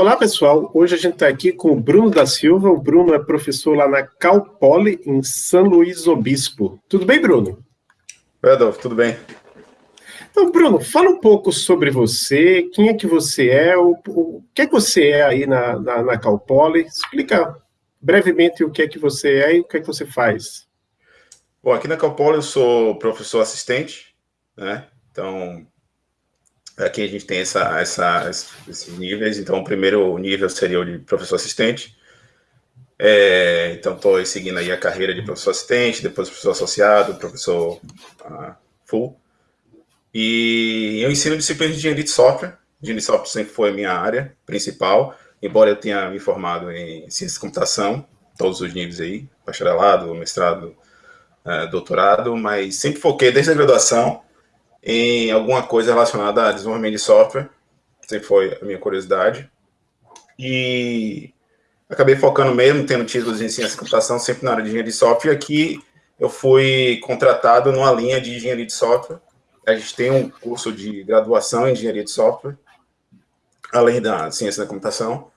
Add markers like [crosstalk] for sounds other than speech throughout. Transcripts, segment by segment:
Olá, pessoal. Hoje a gente está aqui com o Bruno da Silva. O Bruno é professor lá na Cal Poly, em São Luís Obispo. Tudo bem, Bruno? Oi, Adolfo, tudo bem. Então, Bruno, fala um pouco sobre você, quem é que você é, o, o que é que você é aí na, na, na Cal Poly. Explica brevemente o que é que você é e o que é que você faz. Bom, aqui na Cal Poly eu sou professor assistente, né? Então, Aqui a gente tem essa, essa, esses níveis. Então, o primeiro nível seria o de professor assistente. É, então, estou seguindo aí a carreira de professor assistente, depois professor associado, professor uh, full. E eu ensino disciplinas de engenharia de software. Engenharia de software sempre foi a minha área principal, embora eu tenha me formado em ciência de computação, todos os níveis aí, bacharelado, mestrado, uh, doutorado, mas sempre foquei desde a graduação em alguma coisa relacionada a desenvolvimento de software, sempre foi a minha curiosidade. E acabei focando mesmo, tendo títulos em ciência de computação, sempre na área de engenharia de software. E aqui eu fui contratado numa linha de engenharia de software. A gente tem um curso de graduação em engenharia de software, além da ciência da computação.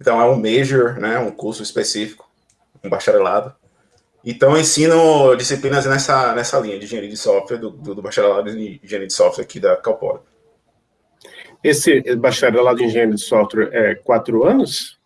Então é um major, né, um curso específico, um bacharelado. Então, ensino disciplinas nessa, nessa linha de engenharia de software, do, do, do bacharelado em engenharia de software aqui da Calpora. Esse bacharelado em engenharia de software é quatro anos?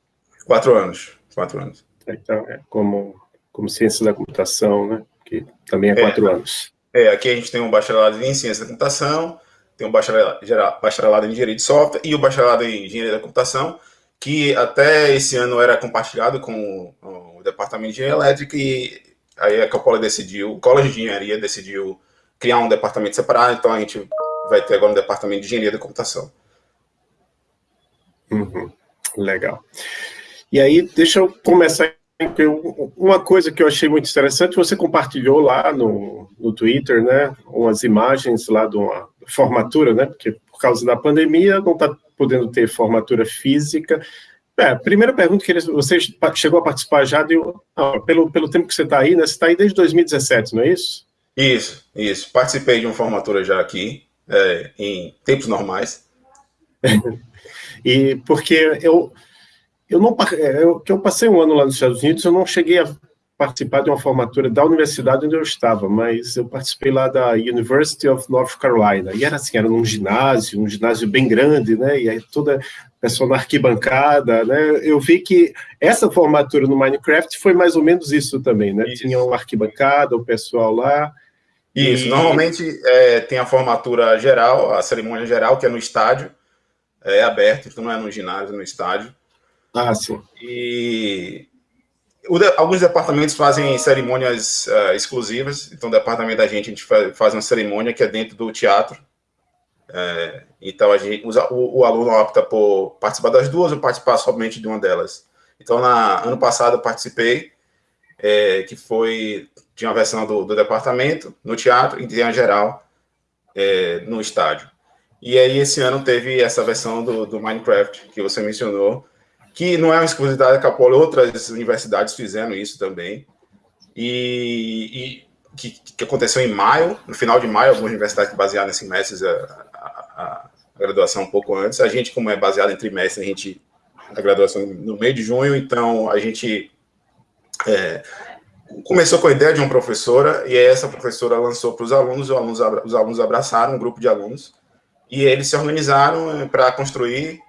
Quatro anos, quatro anos. Então, é como, como ciência da computação, né? Que também é, é quatro anos. É, aqui a gente tem um bacharelado em ciência da computação, tem um bacharelado, bacharelado em engenharia de software e o bacharelado em engenharia da computação, que até esse ano era compartilhado com o departamento de engenharia elétrica e Aí a Coppola decidiu, o College de Engenharia decidiu criar um departamento separado, então a gente vai ter agora um departamento de Engenharia da Computação. Uhum. Legal. E aí, deixa eu começar. Uma coisa que eu achei muito interessante, você compartilhou lá no, no Twitter, né, umas imagens lá de uma formatura, né, porque por causa da pandemia não está podendo ter formatura física, é, primeira pergunta, que você chegou a participar já de, ah, pelo, pelo tempo que você está aí, né? Você está aí desde 2017, não é isso? Isso, isso. Participei de uma formatura já aqui, é, em tempos normais. [laughs] e porque eu, eu não eu, que eu passei um ano lá nos Estados Unidos, eu não cheguei a participar de uma formatura da universidade onde eu estava, mas eu participei lá da University of North Carolina, e era assim, era num ginásio, um ginásio bem grande, né, e aí toda pessoa na arquibancada, né, eu vi que essa formatura no Minecraft foi mais ou menos isso também, né, isso. tinha uma arquibancada, o pessoal lá. Isso, e... normalmente é, tem a formatura geral, a cerimônia geral, que é no estádio, é aberto, então não é no ginásio, é no estádio. Ah, sim. E de, alguns departamentos fazem cerimônias uh, exclusivas, então o departamento da gente, a gente faz uma cerimônia que é dentro do teatro, é, então a gente, o, o, aluno opta por participar das duas ou participar somente de uma delas. Então, na, ano passado eu participei, é, que foi, tinha uma versão do, do, departamento no teatro e tem a geral é, no estádio. E aí esse ano teve essa versão do, do Minecraft, que você mencionou, que não é uma exclusividade da Capole, outras universidades fizeram isso também, e, e que, que, aconteceu em maio, no final de maio, algumas universidades baseadas em a, a, a, graduação um pouco antes, a gente, como é baseado em trimestre, a gente, a graduação no meio de junho, então a gente é, começou com a ideia de uma professora, e essa professora lançou para os alunos, os alunos, os alunos abraçaram um grupo de alunos, e eles se organizaram é, para construir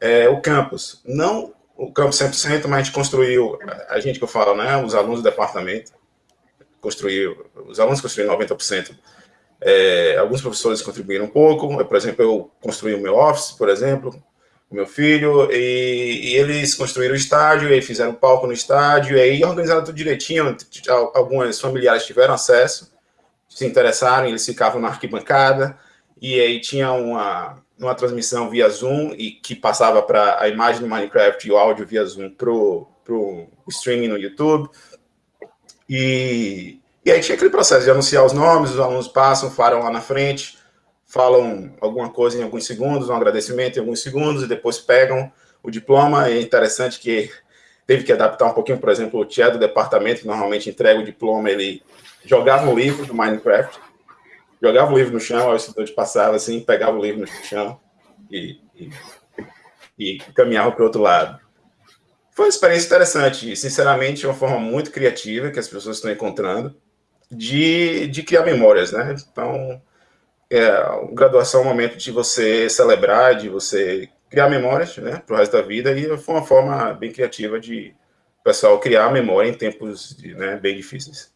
é, o campus. Não o campus 100%, mas a gente construiu, a gente que eu falo, né, os alunos do departamento, construiu, os alunos construíram 90%. É, alguns professores contribuíram um pouco, por exemplo, eu construí o meu office, por exemplo, o meu filho, e, e eles construíram o estádio, e fizeram palco no estádio, e aí organizaram tudo direitinho, alguns familiares tiveram acesso, se interessaram, eles ficavam na arquibancada, e aí tinha uma, numa transmissão via Zoom e que passava para a imagem do Minecraft e o áudio via Zoom para o streaming no YouTube. E, e aí tinha aquele processo de anunciar os nomes, os alunos passam, falam lá na frente, falam alguma coisa em alguns segundos, um agradecimento em alguns segundos, e depois pegam o diploma. É interessante que teve que adaptar um pouquinho, por exemplo, o tia do departamento, que normalmente entrega o diploma, ele jogava um livro do Minecraft, jogava o livro no chão, o estudante passava assim, pegava o livro no chão e, e e caminhava para o outro lado. Foi uma experiência interessante, e, sinceramente, uma forma muito criativa que as pessoas estão encontrando de, de criar memórias, né? Então, é, a graduação é um momento de você celebrar, de você criar memórias, né, para o resto da vida, e foi uma forma bem criativa de o pessoal criar memória em tempos de, né, bem difíceis.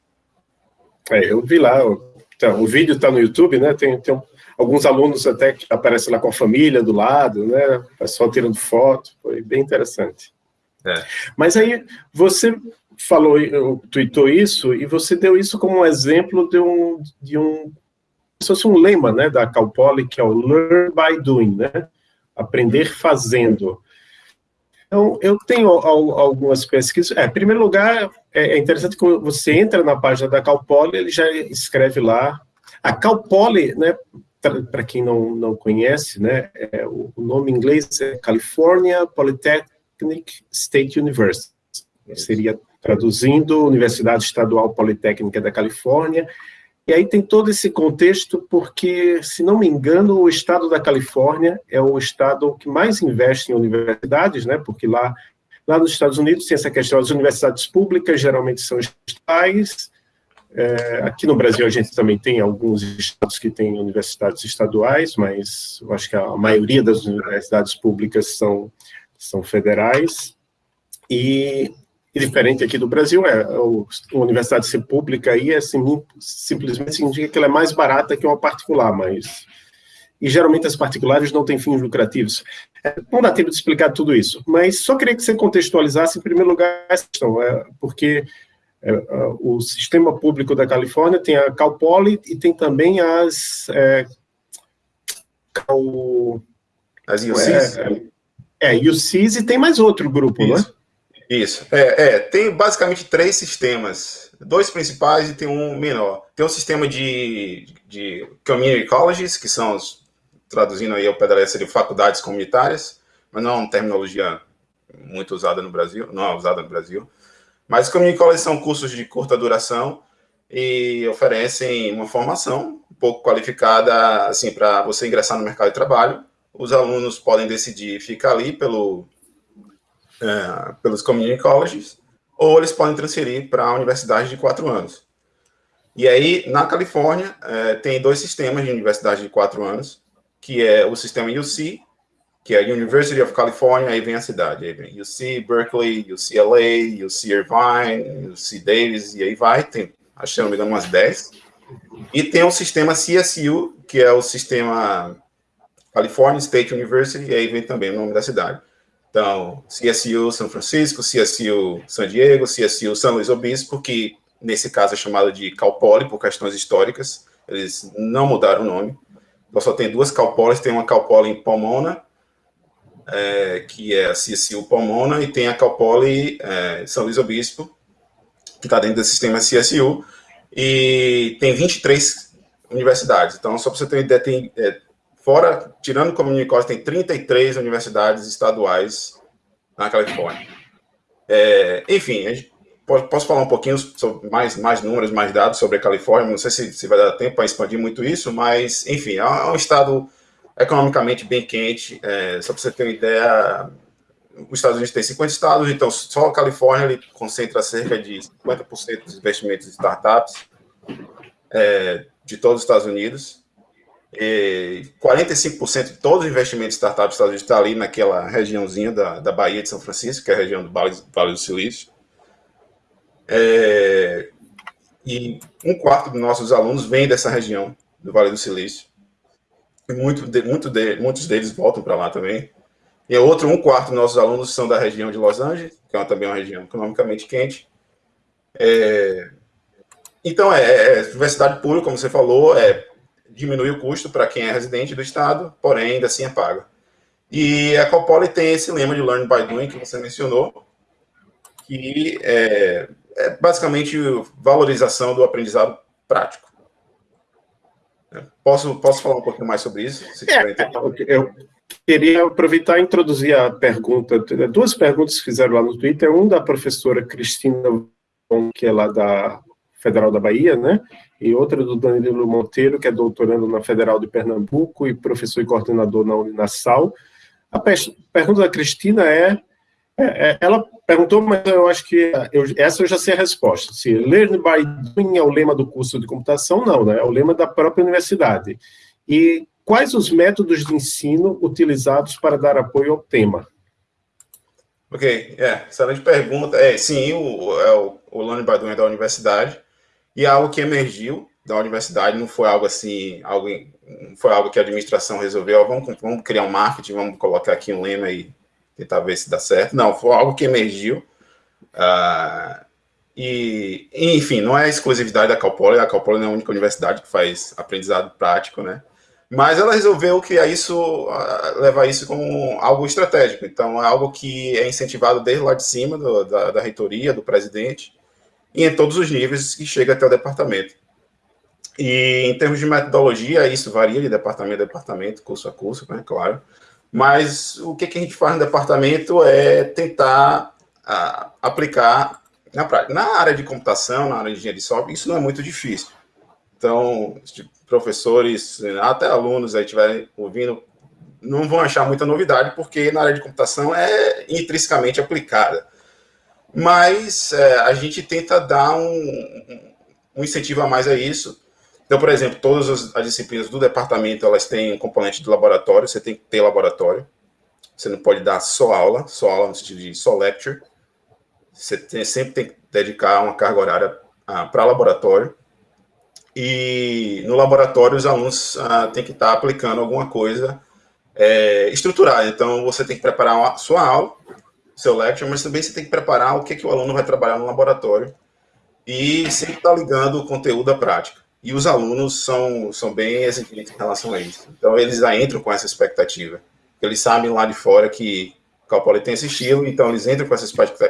É, eu vi lá, então, o vídeo está no YouTube, né, tem, tem alguns alunos até que aparecem lá com a família do lado, né, o pessoal tirando foto, foi bem interessante. É. Mas aí, você falou, tweetou isso, e você deu isso como um exemplo de um, de um, se fosse um lema, né, da Calpoli, que é o Learn by Doing, né, aprender fazendo. Então, eu tenho algumas pesquisas. É, em primeiro lugar, é, é interessante que você entra na página da Calpoli, ele já escreve lá. A Calpoli, né, para quem não, não conhece, né, é, o nome em inglês é California Polytechnic State University. Seria traduzindo Universidade Estadual Politécnica da Califórnia. E aí tem todo esse contexto porque, se não me engano, o estado da Califórnia é o estado que mais investe em universidades, né? Porque lá, lá nos Estados Unidos tem essa questão das universidades públicas, geralmente são estatais. É, aqui no Brasil a gente também tem alguns estados que têm universidades estaduais, mas eu acho que a maioria das universidades públicas são, são federais. E e diferente aqui do Brasil é a universidade ser pública aí é assim, simplesmente significa que ela é mais barata que uma particular, mas e geralmente as particulares não têm fins lucrativos. É, não dá tempo de explicar tudo isso, mas só queria que você contextualizasse em primeiro lugar essa questão, é, porque é, o sistema público da Califórnia tem a Cal Poly e tem também as é, Cal, as UCs, é, é, UCs e tem mais outro grupo, Isso. né? Isso. É, é, tem basicamente três sistemas. Dois principais e tem um menor. Tem um sistema de, de community colleges, que são, os, traduzindo aí ao letra, seriam faculdades comunitárias, mas não é uma terminologia muito usada no Brasil, não é usada no Brasil. Mas community colleges são cursos de curta duração e oferecem uma formação um pouco qualificada, assim, para você ingressar no mercado de trabalho. Os alunos podem decidir ficar ali pelo é, pelos community colleges, ou eles podem transferir para a universidade de quatro anos. E aí, na Califórnia, é, tem dois sistemas de universidade de quatro anos, que é o sistema UC, que é a University of California, aí vem a cidade, aí vem UC Berkeley, UCLA, UC Irvine, UC Davis, e aí vai, tem, acho que não me engano, umas 10. E tem o sistema CSU, que é o sistema California State University, e aí vem também o nome da cidade. Então, CSU São Francisco, CSU San Diego, CSU São Luís Obispo, que nesse caso é chamado de Calpoli por questões históricas, eles não mudaram o nome. Então, só tem duas Calpolis, tem uma Calpoli em Pomona, é, que é a CSU Pomona, e tem a Calpoli é, São Luís Obispo, que está dentro do sistema CSU, e tem 23 universidades. Então, só para você ter uma ideia, tem é, Fora, tirando o Community College, tem 33 universidades estaduais na Califórnia. É, enfim, posso falar um pouquinho sobre mais, mais números, mais dados sobre a Califórnia. Não sei se, se vai dar tempo para expandir muito isso, mas, enfim, é um estado economicamente bem quente. É, só para você ter uma ideia, os Estados Unidos tem 50 estados, então só a Califórnia ele concentra cerca de 50% dos investimentos de startups é, de todos os Estados Unidos. 45% de todos os investimentos de startups dos Estados Unidos está ali naquela regiãozinha da, da Bahia de São Francisco, que é a região do Vale, vale do Silício. É, e um quarto dos nossos alunos vem dessa região do Vale do Silício. E muito de, muito de, muitos deles voltam para lá também. E outro um quarto dos nossos alunos são da região de Los Angeles, que é também uma região economicamente quente. É, então, é, é, universidade pública, como você falou, é diminui o custo para quem é residente do estado, porém ainda assim é pago. E a Copoli tem esse lema de Learn by Doing que você mencionou, que é, é basicamente valorização do aprendizado prático. Posso, posso falar um pouquinho mais sobre isso? É, eu queria aproveitar e introduzir a pergunta, duas perguntas que fizeram lá no Twitter, um da professora Cristina, que é lá da Federal da Bahia, né? E outra do Danilo Monteiro, que é doutorando na Federal de Pernambuco e professor e coordenador na Uninasal. A pergunta da Cristina é, é, é, ela perguntou, mas eu acho que eu, essa eu já sei a resposta. Se Learn by Doing é o lema do curso de computação, não, né? É o lema da própria universidade. E quais os métodos de ensino utilizados para dar apoio ao tema? Ok, é, excelente pergunta. É, sim, o, é o, o Learn by Doing é da universidade, e algo que emergiu da universidade, não foi algo assim, algo, foi algo que a administração resolveu, vamos, vamos criar um marketing, vamos colocar aqui um lema e tentar ver se dá certo. Não, foi algo que emergiu. Uh, e, enfim, não é exclusividade da Calpoli, a Calpoli não é a única universidade que faz aprendizado prático, né? Mas ela resolveu criar isso, uh, levar isso como algo estratégico. Então, é algo que é incentivado desde lá de cima, do, da, da reitoria, do presidente, e em todos os níveis que chega até o departamento. E em termos de metodologia, isso varia de departamento a departamento, curso a curso, né, claro. Mas o que, que a gente faz no departamento é tentar a, aplicar na prática. Na área de computação, na área de engenharia de software, isso não é muito difícil. Então, professores, até alunos aí estiverem ouvindo, não vão achar muita novidade, porque na área de computação é intrinsecamente aplicada. Mas é, a gente tenta dar um, um incentivo a mais a isso, então, por exemplo, todas as, as, disciplinas do departamento, elas têm um componente de laboratório, você tem que ter laboratório. Você não pode dar só aula, só aula no sentido de só lecture. Você tem, sempre tem que dedicar uma carga horária ah, para laboratório. E no laboratório, os alunos ah, têm que estar aplicando alguma coisa é, estruturada. Então, você tem que preparar a sua aula, seu lecture, mas também você tem que preparar o que, que o aluno vai trabalhar no laboratório. E sempre estar ligando o conteúdo à prática e os alunos são, são bem exigentes em relação a isso. Então, eles já entram com essa expectativa. Eles sabem lá de fora que Calpoli tem esse estilo, então eles entram com essa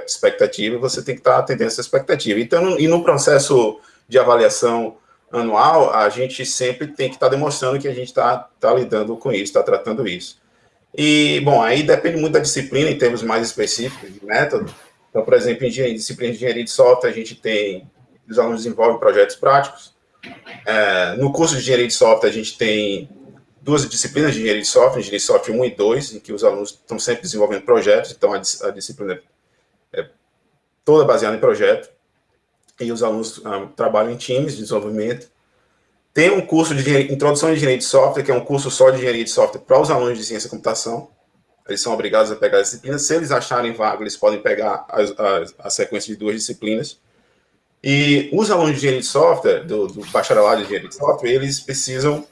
expectativa e você tem que estar atendendo essa expectativa. Então, e no processo de avaliação anual, a gente sempre tem que estar demonstrando que a gente está tá lidando com isso, está tratando isso. E, bom, aí depende muito da disciplina, em termos mais específicos de método. Então, por exemplo, em disciplina de engenharia de software, a gente tem, os alunos desenvolvem projetos práticos, é, no curso de engenharia de software, a gente tem duas disciplinas de engenharia de software, engenharia de software 1 e 2, em que os alunos estão sempre desenvolvendo projetos, então a, a disciplina é toda baseada em projeto, e os alunos ah, trabalham em times de desenvolvimento. Tem um curso de introdução de engenharia de software, que é um curso só de engenharia de software para os alunos de ciência e computação. Eles são obrigados a pegar a disciplina. Se eles acharem vaga, eles podem pegar a, a, sequência de duas disciplinas. E os alunos de engenharia de software, do, do bacharelado de engenharia de software, eles precisam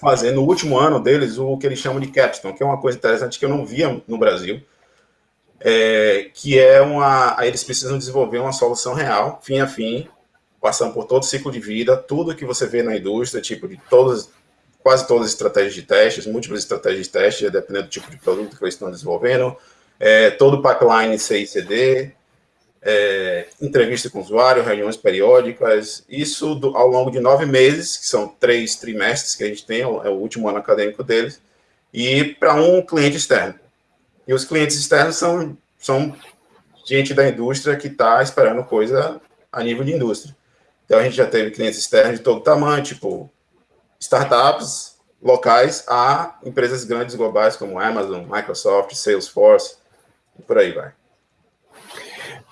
fazer no último ano deles o que eles chamam de capstone, que é uma coisa interessante que eu não via no Brasil, é, que é uma... Eles precisam desenvolver uma solução real, fim a fim, passando por todo o ciclo de vida, tudo que você vê na indústria, tipo de todas, quase todas as estratégias de testes, múltiplas estratégias de testes, dependendo do tipo de produto que eles estão desenvolvendo, é, todo o pipeline CICD, é, entrevista com o usuário, reuniões periódicas, isso do, ao longo de nove meses, que são três trimestres que a gente tem, é o último ano acadêmico deles, e para um cliente externo. E os clientes externos são, são gente da indústria que está esperando coisa a nível de indústria. Então, a gente já teve clientes externos de todo tamanho, tipo startups locais a empresas grandes globais como Amazon, Microsoft, Salesforce, e por aí vai.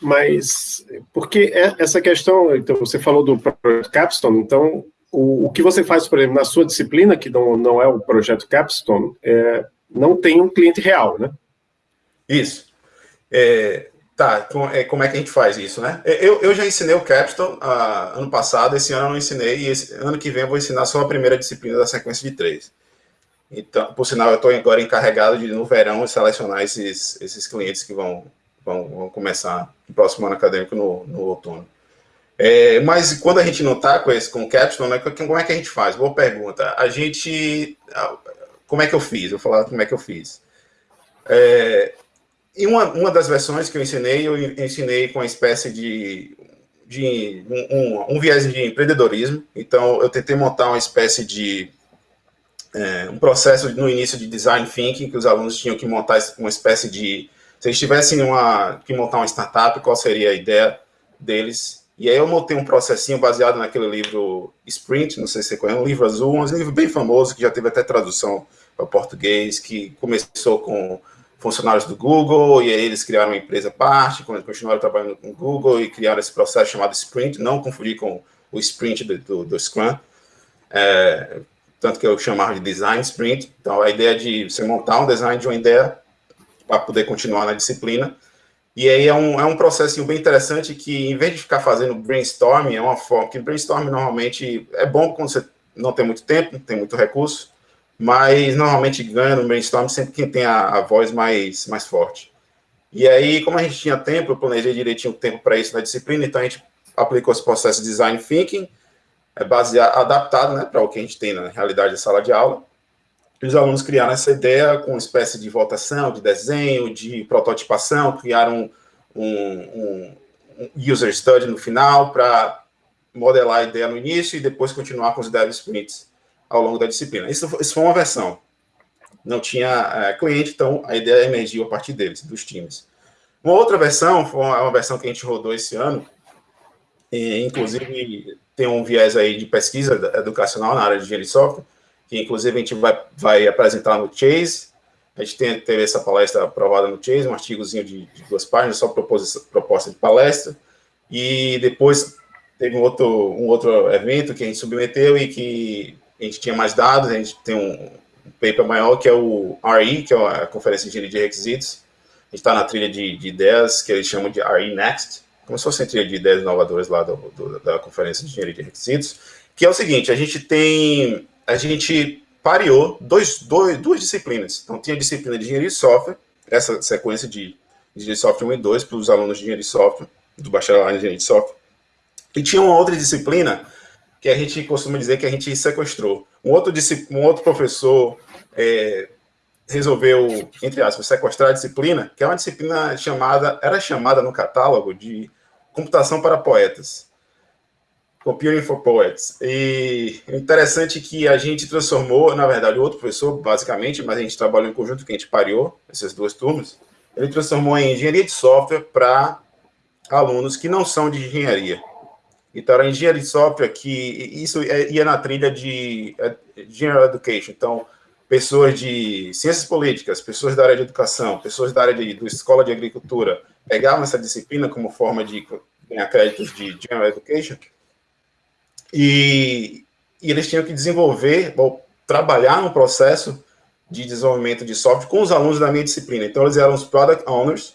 Mas, porque é, essa questão, então, você falou do projeto Capstone, então, o, o que você faz, por exemplo, na sua disciplina, que não, não é o projeto Capstone, é, não tem um cliente real, né? Isso. É, tá, como é, como é que a gente faz isso, né? É, eu, eu já ensinei o Capstone ah, ano passado, esse ano eu não ensinei, e esse, ano que vem eu vou ensinar só a primeira disciplina da sequência de três. Então, por sinal, eu estou agora encarregado de, no verão, selecionar esses, esses clientes que vão vão, vão começar o próximo ano acadêmico no, no outono. É, mas quando a gente não está com esse com o capstone, né, como é que a gente faz? Boa pergunta. A gente, como é que eu fiz? Vou falar como é que eu fiz. É, em uma, uma das versões que eu ensinei, eu ensinei com uma espécie de, de um, um, um viés de empreendedorismo. Então, eu tentei montar uma espécie de é, um processo no início de design thinking, que os alunos tinham que montar uma espécie de se eles tivessem uma, que montar uma startup, qual seria a ideia deles? E aí eu montei um processinho baseado naquele livro Sprint, não sei se você conhece, um livro azul, um livro bem famoso, que já teve até tradução para português, que começou com funcionários do Google, e aí eles criaram uma empresa parte, continuaram trabalhando com o Google e criaram esse processo chamado Sprint, não confundir com o Sprint do, do, do Scrum, é, tanto que eu chamava de Design Sprint. Então, a ideia de você montar um design de uma ideia para poder continuar na disciplina. E aí é um, é um processo bem interessante que, em vez de ficar fazendo brainstorming, é uma forma que brainstorming normalmente é bom quando você não tem muito tempo, não tem muito recurso, mas normalmente ganha no brainstorm sempre quem tem a, a, voz mais, mais forte. E aí, como a gente tinha tempo, eu planejei direitinho o tempo para isso na disciplina, então a gente aplicou esse processo de design thinking, é baseado, adaptado né, para o que a gente tem na realidade da sala de aula. E os alunos criaram essa ideia com uma espécie de votação, de desenho, de prototipação, criaram um, um, um user study no final para modelar a ideia no início e depois continuar com os dev sprints ao longo da disciplina. Isso, isso foi uma versão. Não tinha é, cliente, então a ideia emergiu a partir deles, dos times. Uma outra versão, foi uma, uma versão que a gente rodou esse ano, e, inclusive tem um viés aí de pesquisa educacional na área de engenharia de software, que inclusive a gente vai, vai apresentar no Chase. A gente tem, teve essa palestra aprovada no Chase, um artigozinho de, de duas páginas, só proposta de palestra. E depois teve um outro, um outro evento que a gente submeteu e que a gente tinha mais dados, a gente tem um, paper maior que é o RE, que é a Conferência de Engenharia de Requisitos. A gente está na trilha de, de, ideias que eles chamam de RE Next, como se fosse a trilha de ideias inovadoras lá do, do, da Conferência de Engenharia de Requisitos, que é o seguinte, a gente tem, a gente pareou dois, dois, duas disciplinas. Então, tinha a disciplina de Engenharia de Software, essa sequência de Engenharia de Software 1 e 2 para os alunos de Engenharia de Software, do bacharelado em Engenharia de Software. E tinha uma outra disciplina que a gente costuma dizer que a gente sequestrou. Um outro, um outro professor é, resolveu, entre aspas, sequestrar a disciplina, que é uma disciplina chamada, era chamada no catálogo de computação para poetas. Computing for Poets. E interessante que a gente transformou, na verdade, outro professor, basicamente, mas a gente trabalhou em conjunto, que a gente pareou, essas duas turmas, ele transformou em engenharia de software para alunos que não são de engenharia. Então, era engenharia de software que isso é, ia na trilha de é, General Education. Então, pessoas de ciências políticas, pessoas da área de educação, pessoas da área de, escola de agricultura, pegavam essa disciplina como forma de ganhar créditos de General Education e, e eles tinham que desenvolver ou trabalhar no processo de desenvolvimento de software com os alunos da minha disciplina. Então, eles eram os Product Owners,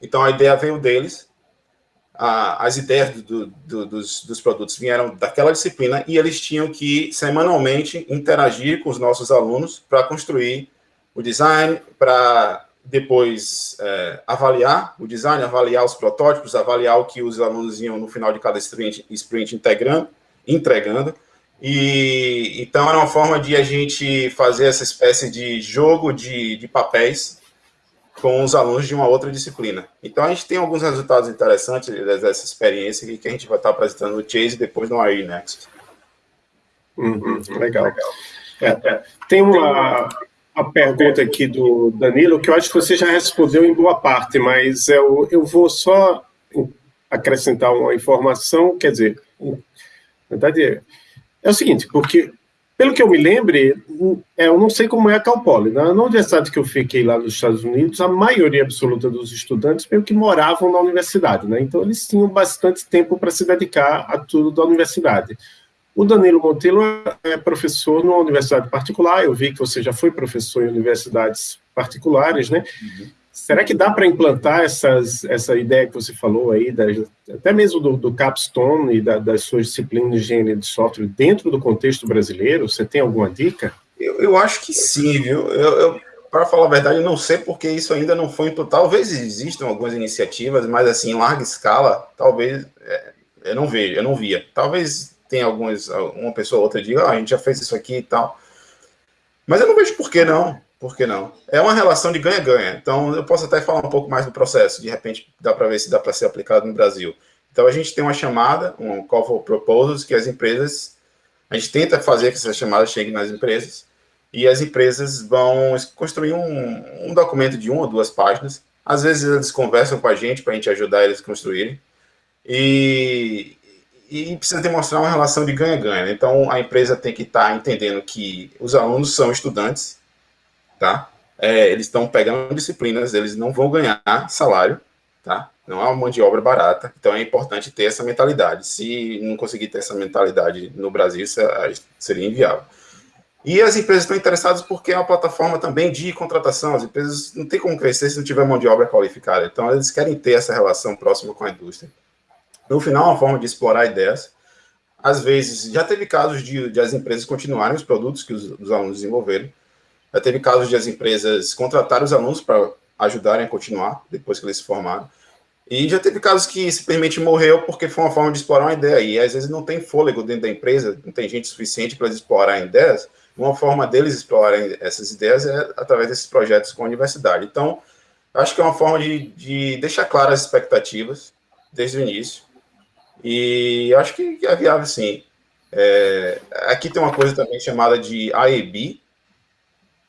então a ideia veio deles, a, as ideias do, do, dos, dos, produtos vieram daquela disciplina e eles tinham que, semanalmente, interagir com os nossos alunos para construir o design, para depois é, avaliar o design, avaliar os protótipos, avaliar o que os alunos iam no final de cada sprint, sprint integrando, entregando. E então era uma forma de a gente fazer essa espécie de jogo de, de papéis com os alunos de uma outra disciplina. Então, a gente tem alguns resultados interessantes dessa experiência que a gente vai estar apresentando no Chase e depois no AI Next. Uhum, legal. legal. É. Tem uma, uma pergunta aqui do Danilo, que eu acho que você já respondeu em boa parte, mas eu, eu vou só acrescentar uma informação, quer dizer, na verdade, é o seguinte, porque pelo que eu me lembre, é, eu não sei como é a Cal Poly. Na, na universidade que eu fiquei lá nos Estados Unidos, a maioria absoluta dos estudantes meio que moravam na universidade, né? Então eles tinham bastante tempo para se dedicar a tudo da universidade. O Danilo Monteiro é professor numa universidade particular, eu vi que você já foi professor em universidades particulares, né? Uhum. Será que dá para implantar essas, essa ideia que você falou aí, até mesmo do, do Capstone e da, das suas disciplinas de engenharia de software dentro do contexto brasileiro? Você tem alguma dica? Eu, eu acho que sim, viu? Eu, eu para falar a verdade, eu não sei porque isso ainda não foi implantado. Talvez existam algumas iniciativas, mas assim, em larga escala, talvez é, eu não vejo, eu não via. Talvez tenha algumas, uma pessoa ou outra diga, ah, a gente já fez isso aqui e tal. Mas eu não vejo por que não. Por que não? É uma relação de ganha-ganha. Então, eu posso até falar um pouco mais do processo. De repente, dá para ver se dá para ser aplicado no Brasil. Então, a gente tem uma chamada, um call for proposals, que as empresas... A gente tenta fazer que essa chamada chegue nas empresas e as empresas vão construir um, um documento de uma ou duas páginas. Às vezes, eles conversam com a gente para a gente ajudar eles a construírem. E, e precisa demonstrar uma relação de ganha-ganha. Então, a empresa tem que estar tá entendendo que os alunos são estudantes, tá? É, eles estão pegando disciplinas, eles não vão ganhar salário, tá? Não é uma mão de obra barata, então é importante ter essa mentalidade. Se não conseguir ter essa mentalidade no Brasil, é, seria inviável. E as empresas estão interessadas porque é uma plataforma também de contratação. As empresas não têm como crescer se não tiver mão de obra qualificada. Então, eles querem ter essa relação próxima com a indústria. No final, é uma forma de explorar ideias. Às vezes, já teve casos de, de as empresas continuarem os produtos que os, os, alunos desenvolveram. Já teve casos de as empresas contratarem os alunos para ajudarem a continuar depois que eles se formaram. E já teve casos que simplesmente morreu porque foi uma forma de explorar uma ideia. E às vezes não tem fôlego dentro da empresa, não tem gente suficiente para explorar ideias uma forma deles explorarem essas ideias é através desses projetos com a universidade. Então, acho que é uma forma de, de deixar claras as expectativas desde o início. E acho que é viável, sim. É, aqui tem uma coisa também chamada de AEB,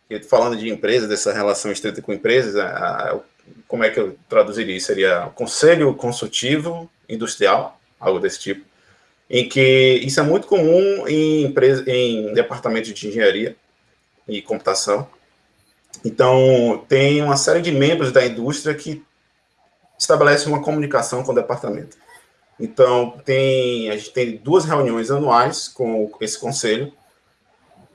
que falando de empresas, dessa relação estreita com empresas, a, a, como é que eu traduziria? Seria Conselho Consultivo Industrial, algo desse tipo em que isso é muito comum em, empresa, em departamentos de engenharia e computação. Então, tem uma série de membros da indústria que estabelecem uma comunicação com o departamento. Então, tem, a gente tem duas reuniões anuais com esse conselho,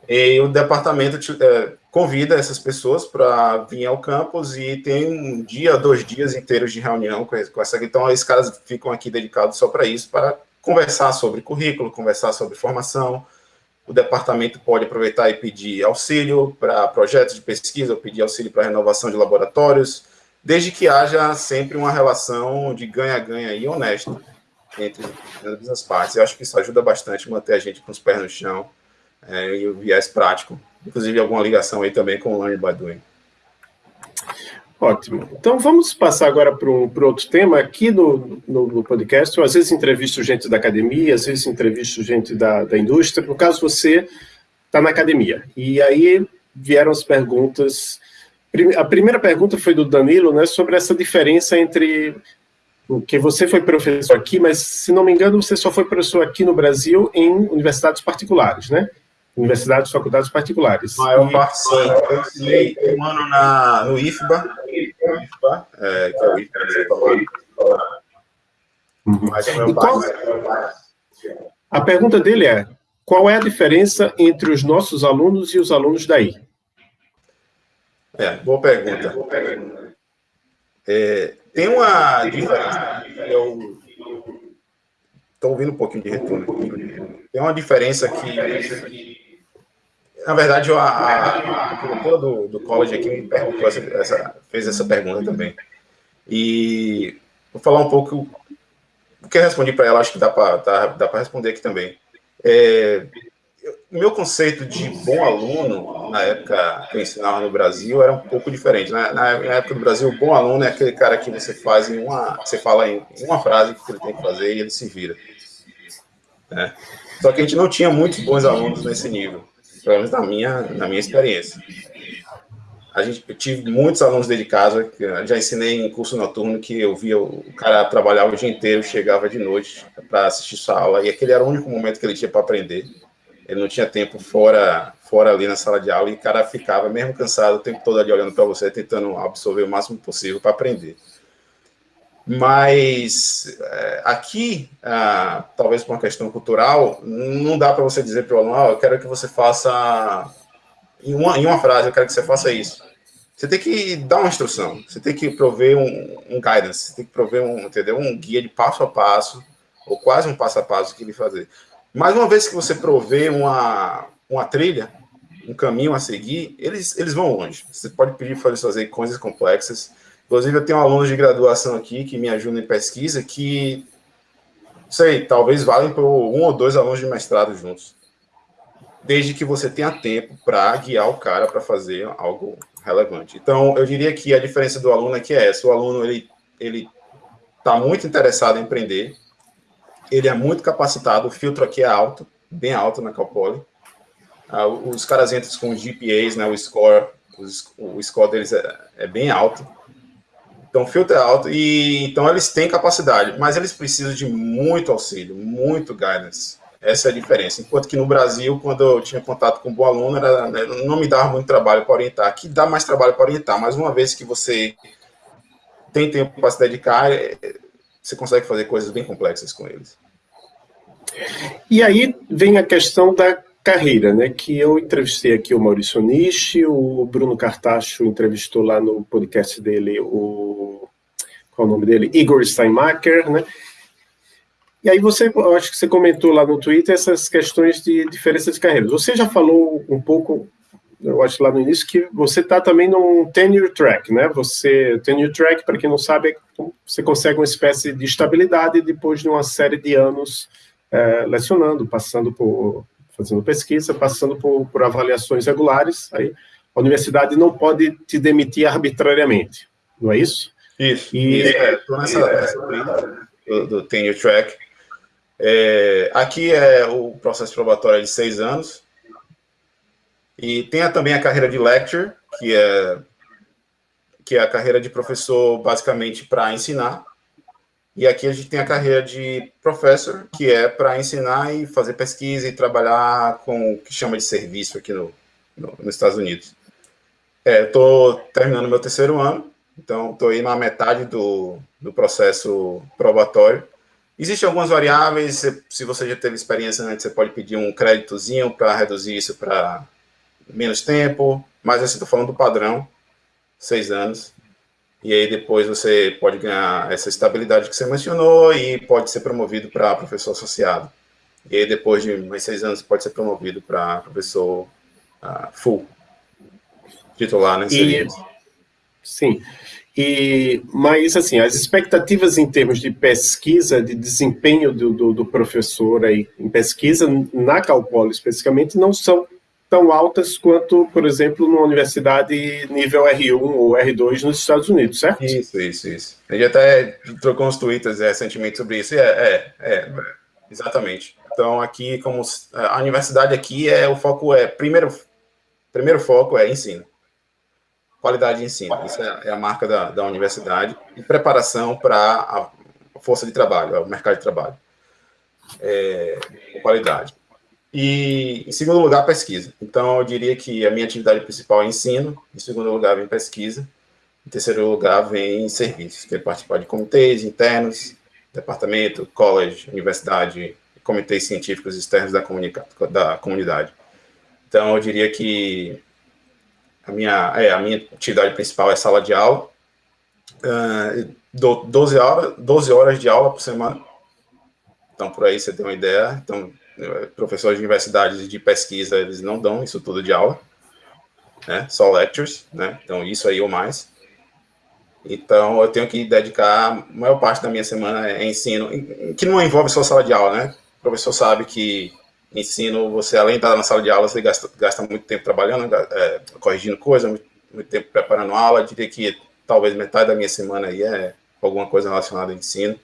e o departamento é, convida essas pessoas para vir ao campus e tem um dia, dois dias inteiros de reunião com, essa. Então, esses caras ficam aqui dedicados só para isso, para conversar sobre currículo, conversar sobre formação. O departamento pode aproveitar e pedir auxílio para projetos de pesquisa, ou pedir auxílio para renovação de laboratórios, desde que haja sempre uma relação de ganha-ganha e honesta entre as partes. Eu acho que isso ajuda bastante a manter a gente com os pés no chão é, e o viés prático. Inclusive, alguma ligação aí também com o Learning by Doing. Ótimo. Então vamos passar agora para um, outro tema. Aqui no, no, no, podcast, eu às vezes entrevisto gente da academia, às vezes entrevisto gente da, da indústria. No caso, você está na academia. E aí vieram as perguntas. A primeira pergunta foi do Danilo, né, sobre essa diferença entre que você foi professor aqui, mas se não me engano, você só foi professor aqui no Brasil em universidades particulares, né? Universidades, faculdades particulares. Maior parte, sim. Eu ensinei um ano na, no IFBA, IFBA é, que é o IFBA falou. Mas a, qual, a pergunta dele é, qual é a diferença entre os nossos alunos e os alunos daí? É, boa pergunta. É, tem uma diferença, eu estou ouvindo um pouquinho de retorno Tem uma diferença que na verdade, a, a, a do, do college aqui me perguntou essa, essa, fez essa pergunta também. E vou falar um pouco o que eu respondi para ela, acho que dá para dá, dá responder aqui também. É, o meu conceito de bom aluno, na época que eu ensinava no Brasil, era um pouco diferente. Na, na, época do Brasil, bom aluno é aquele cara que você faz em uma. Você fala em uma frase que ele tem que fazer e ele se vira. Né? Só que a gente não tinha muitos bons alunos nesse nível pelo menos na minha, na minha experiência. A gente, eu tive muitos alunos dentro de casa, já ensinei em curso noturno que eu via o cara trabalhar o dia inteiro, chegava de noite para assistir sua aula, e aquele era o único momento que ele tinha para aprender. Ele não tinha tempo fora, fora ali na sala de aula, e o cara ficava, mesmo cansado, o tempo todo ali olhando para você, tentando absorver o máximo possível para aprender. Mas é, aqui, ah, talvez por uma questão cultural, não dá para você dizer para o aluno, oh, eu quero que você faça, em uma, em uma frase, eu quero que você faça isso. Você tem que dar uma instrução, você tem que prover um, um guidance, você tem que prover um, entendeu? um guia de passo a passo, ou quase um passo a passo que ele fazer. Mas uma vez que você prover uma, uma trilha, um caminho a seguir, eles, eles vão longe. Você pode pedir para eles fazer coisas complexas, Inclusive, eu tenho alunos de graduação aqui que me ajudam em pesquisa que, sei, talvez valem para um ou dois alunos de mestrado juntos. Desde que você tenha tempo para guiar o cara para fazer algo relevante. Então, eu diria que a diferença do aluno aqui é essa. O aluno, ele ele está muito interessado em aprender, ele é muito capacitado, o filtro aqui é alto, bem alto na Calpoli. Ah, os caras entram com os GPAs, né, o score, os, o score deles é, é bem alto. Então, filtro é alto e então eles têm capacidade, mas eles precisam de muito auxílio, muito guidance. Essa é a diferença. Enquanto que no Brasil, quando eu tinha contato com um bom aluno, era, né, não me dava muito trabalho para orientar. Aqui dá mais trabalho para orientar, mas uma vez que você tem tempo para se dedicar, é, você consegue fazer coisas bem complexas com eles. E aí vem a questão da carreira, né? Que eu entrevistei aqui o Maurício Nishi, o Bruno Cartacho entrevistou lá no podcast dele o qual é o nome dele? Igor Steinmacher, né? E aí você, eu acho que você comentou lá no Twitter essas questões de diferença de carreiras. Você já falou um pouco, eu acho lá no início, que você está também num tenure track, né? Você, tenure track, para quem não sabe, é você consegue uma espécie de estabilidade depois de uma série de anos é, lecionando, passando por, fazendo pesquisa, passando por, por avaliações regulares, aí a universidade não pode te demitir arbitrariamente, não é isso? Isso, e estou é, nessa, é, nessa do, do tenure track, é, aqui é o processo probatório de seis anos. E tem também a carreira de lecture, que é, que é a carreira de professor basicamente para ensinar. E aqui a gente tem a carreira de professor, que é para ensinar e fazer pesquisa e trabalhar com o que chama de serviço aqui no, no nos Estados Unidos. É, estou terminando meu terceiro ano, então estou aí na metade do, do processo probatório. Existem algumas variáveis, se você já teve experiência antes, você pode pedir um créditozinho para reduzir isso para menos tempo, mas assim, estou falando do padrão, seis anos, e aí depois você pode ganhar essa estabilidade que você mencionou e pode ser promovido para professor associado. E aí depois de mais seis anos pode ser promovido para professor uh, full, titular, né? E, sim, e, mas, assim, as expectativas em termos de pesquisa, de desempenho do, do, do professor aí, em pesquisa, na Calpolo especificamente, não são tão altas quanto, por exemplo, numa universidade nível R1 ou R2 nos Estados Unidos, certo? Isso, isso, isso. A gente até trocou uns twitters recentemente sobre isso, é, é, é, exatamente. Então, aqui, como a universidade aqui, é o foco é, primeiro, primeiro foco é ensino qualidade de ensino. Isso é, é a marca da, da universidade e preparação para a força de trabalho, o mercado de trabalho. É, qualidade. E, em segundo lugar, pesquisa. Então, eu diria que a minha atividade principal é ensino, em segundo lugar, vem pesquisa, em terceiro lugar, vem serviços, que é participar de comitês internos, departamento, college, universidade, comitês científicos externos da, da comunidade. Então, eu diria que a minha, é, a minha atividade principal é sala de aula. Uh, 12, horas, 12 horas de aula por semana. Então, por aí você tem uma ideia. Então, professores de universidades de pesquisa, eles não dão isso tudo de aula, né? Só lectures, né? Então, isso aí ou mais. Então, eu tenho que dedicar a maior parte da minha semana é ensino, que não envolve só sala de aula, né? O professor sabe que ensino, você além de estar na sala de aula, você gasta, gasta muito tempo trabalhando, é, corrigindo coisas, muito, muito, tempo preparando aula, eu diria que talvez metade da minha semana aí é alguma coisa relacionada ao ensino,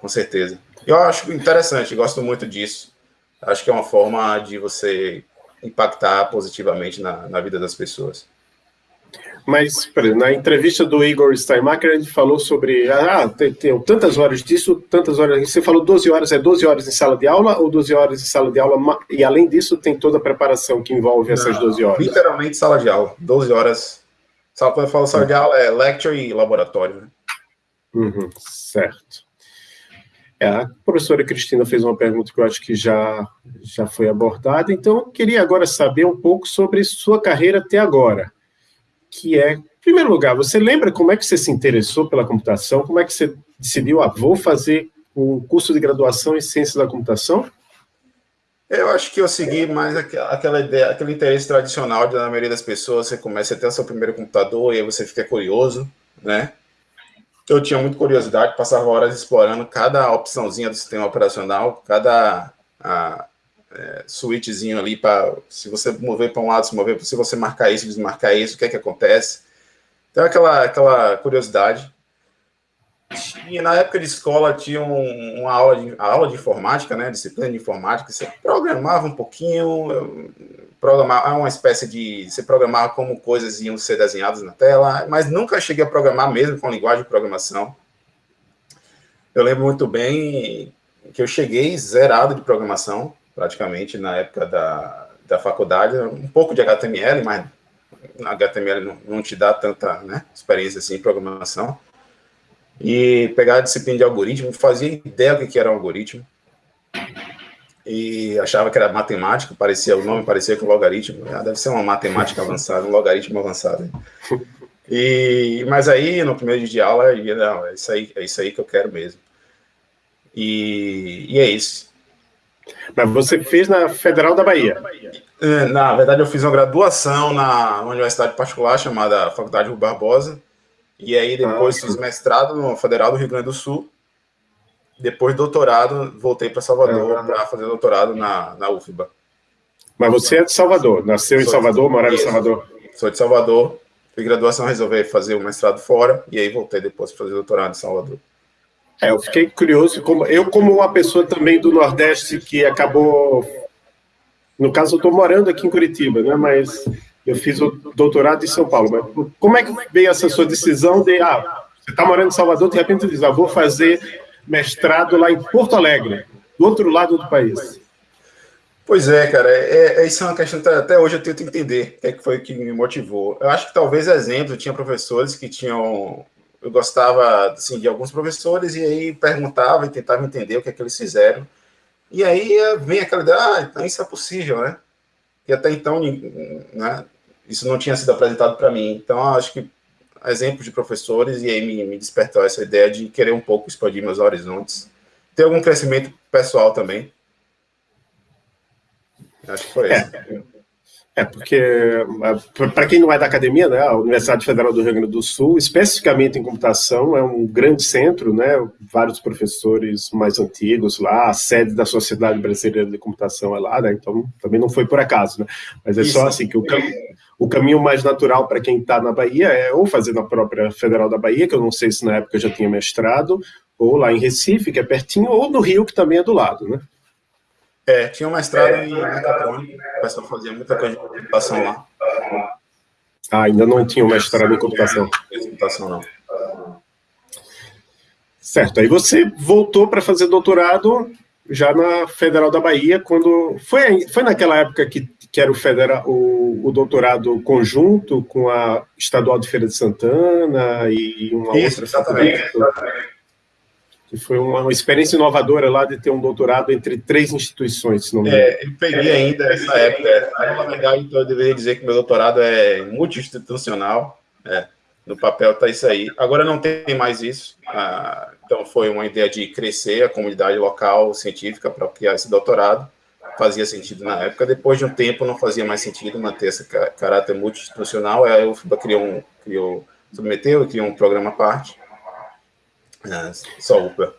com certeza. Eu acho interessante, gosto muito disso, acho que é uma forma de você impactar positivamente na, na vida das pessoas. Mas, exemplo, na entrevista do Igor Steinmacher, ele falou sobre, ah, tem, tem, tantas horas disso, tantas horas, você falou 12 horas, é 12 horas em sala de aula ou 12 horas em sala de aula, e além disso tem toda a preparação que envolve Não, essas 12 horas? Literalmente sala de aula, 12 horas. Quando eu falo sala de aula, é lecture e laboratório, né? Uhum, certo. É, a professora Cristina fez uma pergunta que eu acho que já, já foi abordada, então eu queria agora saber um pouco sobre sua carreira até agora que é, em primeiro lugar, você lembra como é que você se interessou pela computação? Como é que você decidiu, ah, vou fazer um curso de graduação em ciência da computação? Eu acho que eu segui mais aquela ideia, aquele interesse tradicional da maioria das pessoas. Você começa a ter o seu primeiro computador e aí você fica curioso, né? Eu tinha muita curiosidade, passava horas explorando cada opçãozinha do sistema operacional, cada a, é, switchzinho ali para se você mover para um lado, se mover, se você marcar isso, desmarcar isso, o que é que acontece. Então, aquela, aquela curiosidade. E na época de escola tinha um, uma aula de, aula de informática, né, disciplina de informática, você programava um pouquinho, programava uma espécie de, você programava como coisas iam ser desenhadas na tela, mas nunca cheguei a programar mesmo com linguagem de programação. Eu lembro muito bem que eu cheguei zerado de programação, praticamente, na época da, da faculdade, um pouco de HTML, mas HTML não, não te dá tanta né, experiência assim em programação. E pegar a disciplina de algoritmo, fazia ideia do que era um algoritmo. E achava que era matemática, parecia, o nome parecia com logaritmo. Ah, deve ser uma matemática avançada, um logaritmo avançado. E, mas aí, no primeiro dia de aula, eu, não, é isso aí, é isso aí que eu quero mesmo. E, e é isso. Mas você fez na Federal da Bahia? É, na verdade, eu fiz uma graduação na universidade particular chamada Faculdade Rui Barbosa. E aí depois ah, fiz mestrado no Federal do Rio Grande do Sul. Depois doutorado, voltei para Salvador ah, para fazer doutorado na, na UFBA. Mas você é de Salvador, nasceu em Salvador, morava em Salvador? Sou de Salvador, fiz graduação, resolvi fazer o mestrado fora, e aí voltei depois para fazer doutorado em Salvador. É, eu fiquei curioso, como, eu como uma pessoa também do Nordeste que acabou, no caso eu estou morando aqui em Curitiba, né, mas eu fiz o doutorado em São Paulo, mas como é que veio essa sua decisão de, ah, você está morando em Salvador, de repente diz, ah, vou fazer mestrado lá em Porto Alegre, do outro lado do país? Pois é, cara, é, é, isso é uma questão que até hoje eu tento entender o que, é que foi que me motivou. Eu acho que talvez exemplo, tinha professores que tinham eu gostava assim, de alguns professores e aí perguntava e tentava entender o que é que eles fizeram. E aí eh, vem aquela ideia, ah, então isso é possível, né? E até então, né, isso não tinha sido apresentado para mim. Então, acho que exemplos de professores e aí me, me despertou essa ideia de querer um pouco expandir meus horizontes. Ter algum crescimento pessoal também. Acho que foi é. isso. É, porque, para quem não é da academia, né, a Universidade Federal do Rio Grande do Sul, especificamente em computação, é um grande centro, né, vários professores mais antigos lá, a sede da Sociedade Brasileira de Computação é lá, né, então também não foi por acaso, né, mas é Isso. só assim que o, cam o caminho mais natural para quem está na Bahia é ou fazer na própria Federal da Bahia, que eu não sei se na época já tinha mestrado, ou lá em Recife, que é pertinho, ou no Rio, que também é do lado, né. É, tinha uma estrada em mecatrônica, o pessoal fazia muita coisa de computação lá. Ah, ainda não tinha uma estrada em computação. computação, não. Certo, aí você voltou para fazer doutorado já na Federal da Bahia, quando... Foi, foi naquela época que, que era o, federal, o, o doutorado conjunto com a Estadual de Feira de Santana e uma Isso, outra... Exatamente, exatamente que foi uma, experiência inovadora lá de ter um doutorado entre três instituições, se não me engano. É, eu peguei ainda essa época. Na verdade, então, eu deveria dizer que meu doutorado é multi-institucional. É, no papel está isso aí. Agora não tem mais isso. Ah, então, foi uma ideia de crescer a comunidade local científica para criar esse doutorado. Fazia sentido na época. Depois de um tempo, não fazia mais sentido manter esse caráter multi-institucional. Aí o FIBA criou um, criou, submeteu e criou um programa à parte é, só UPA.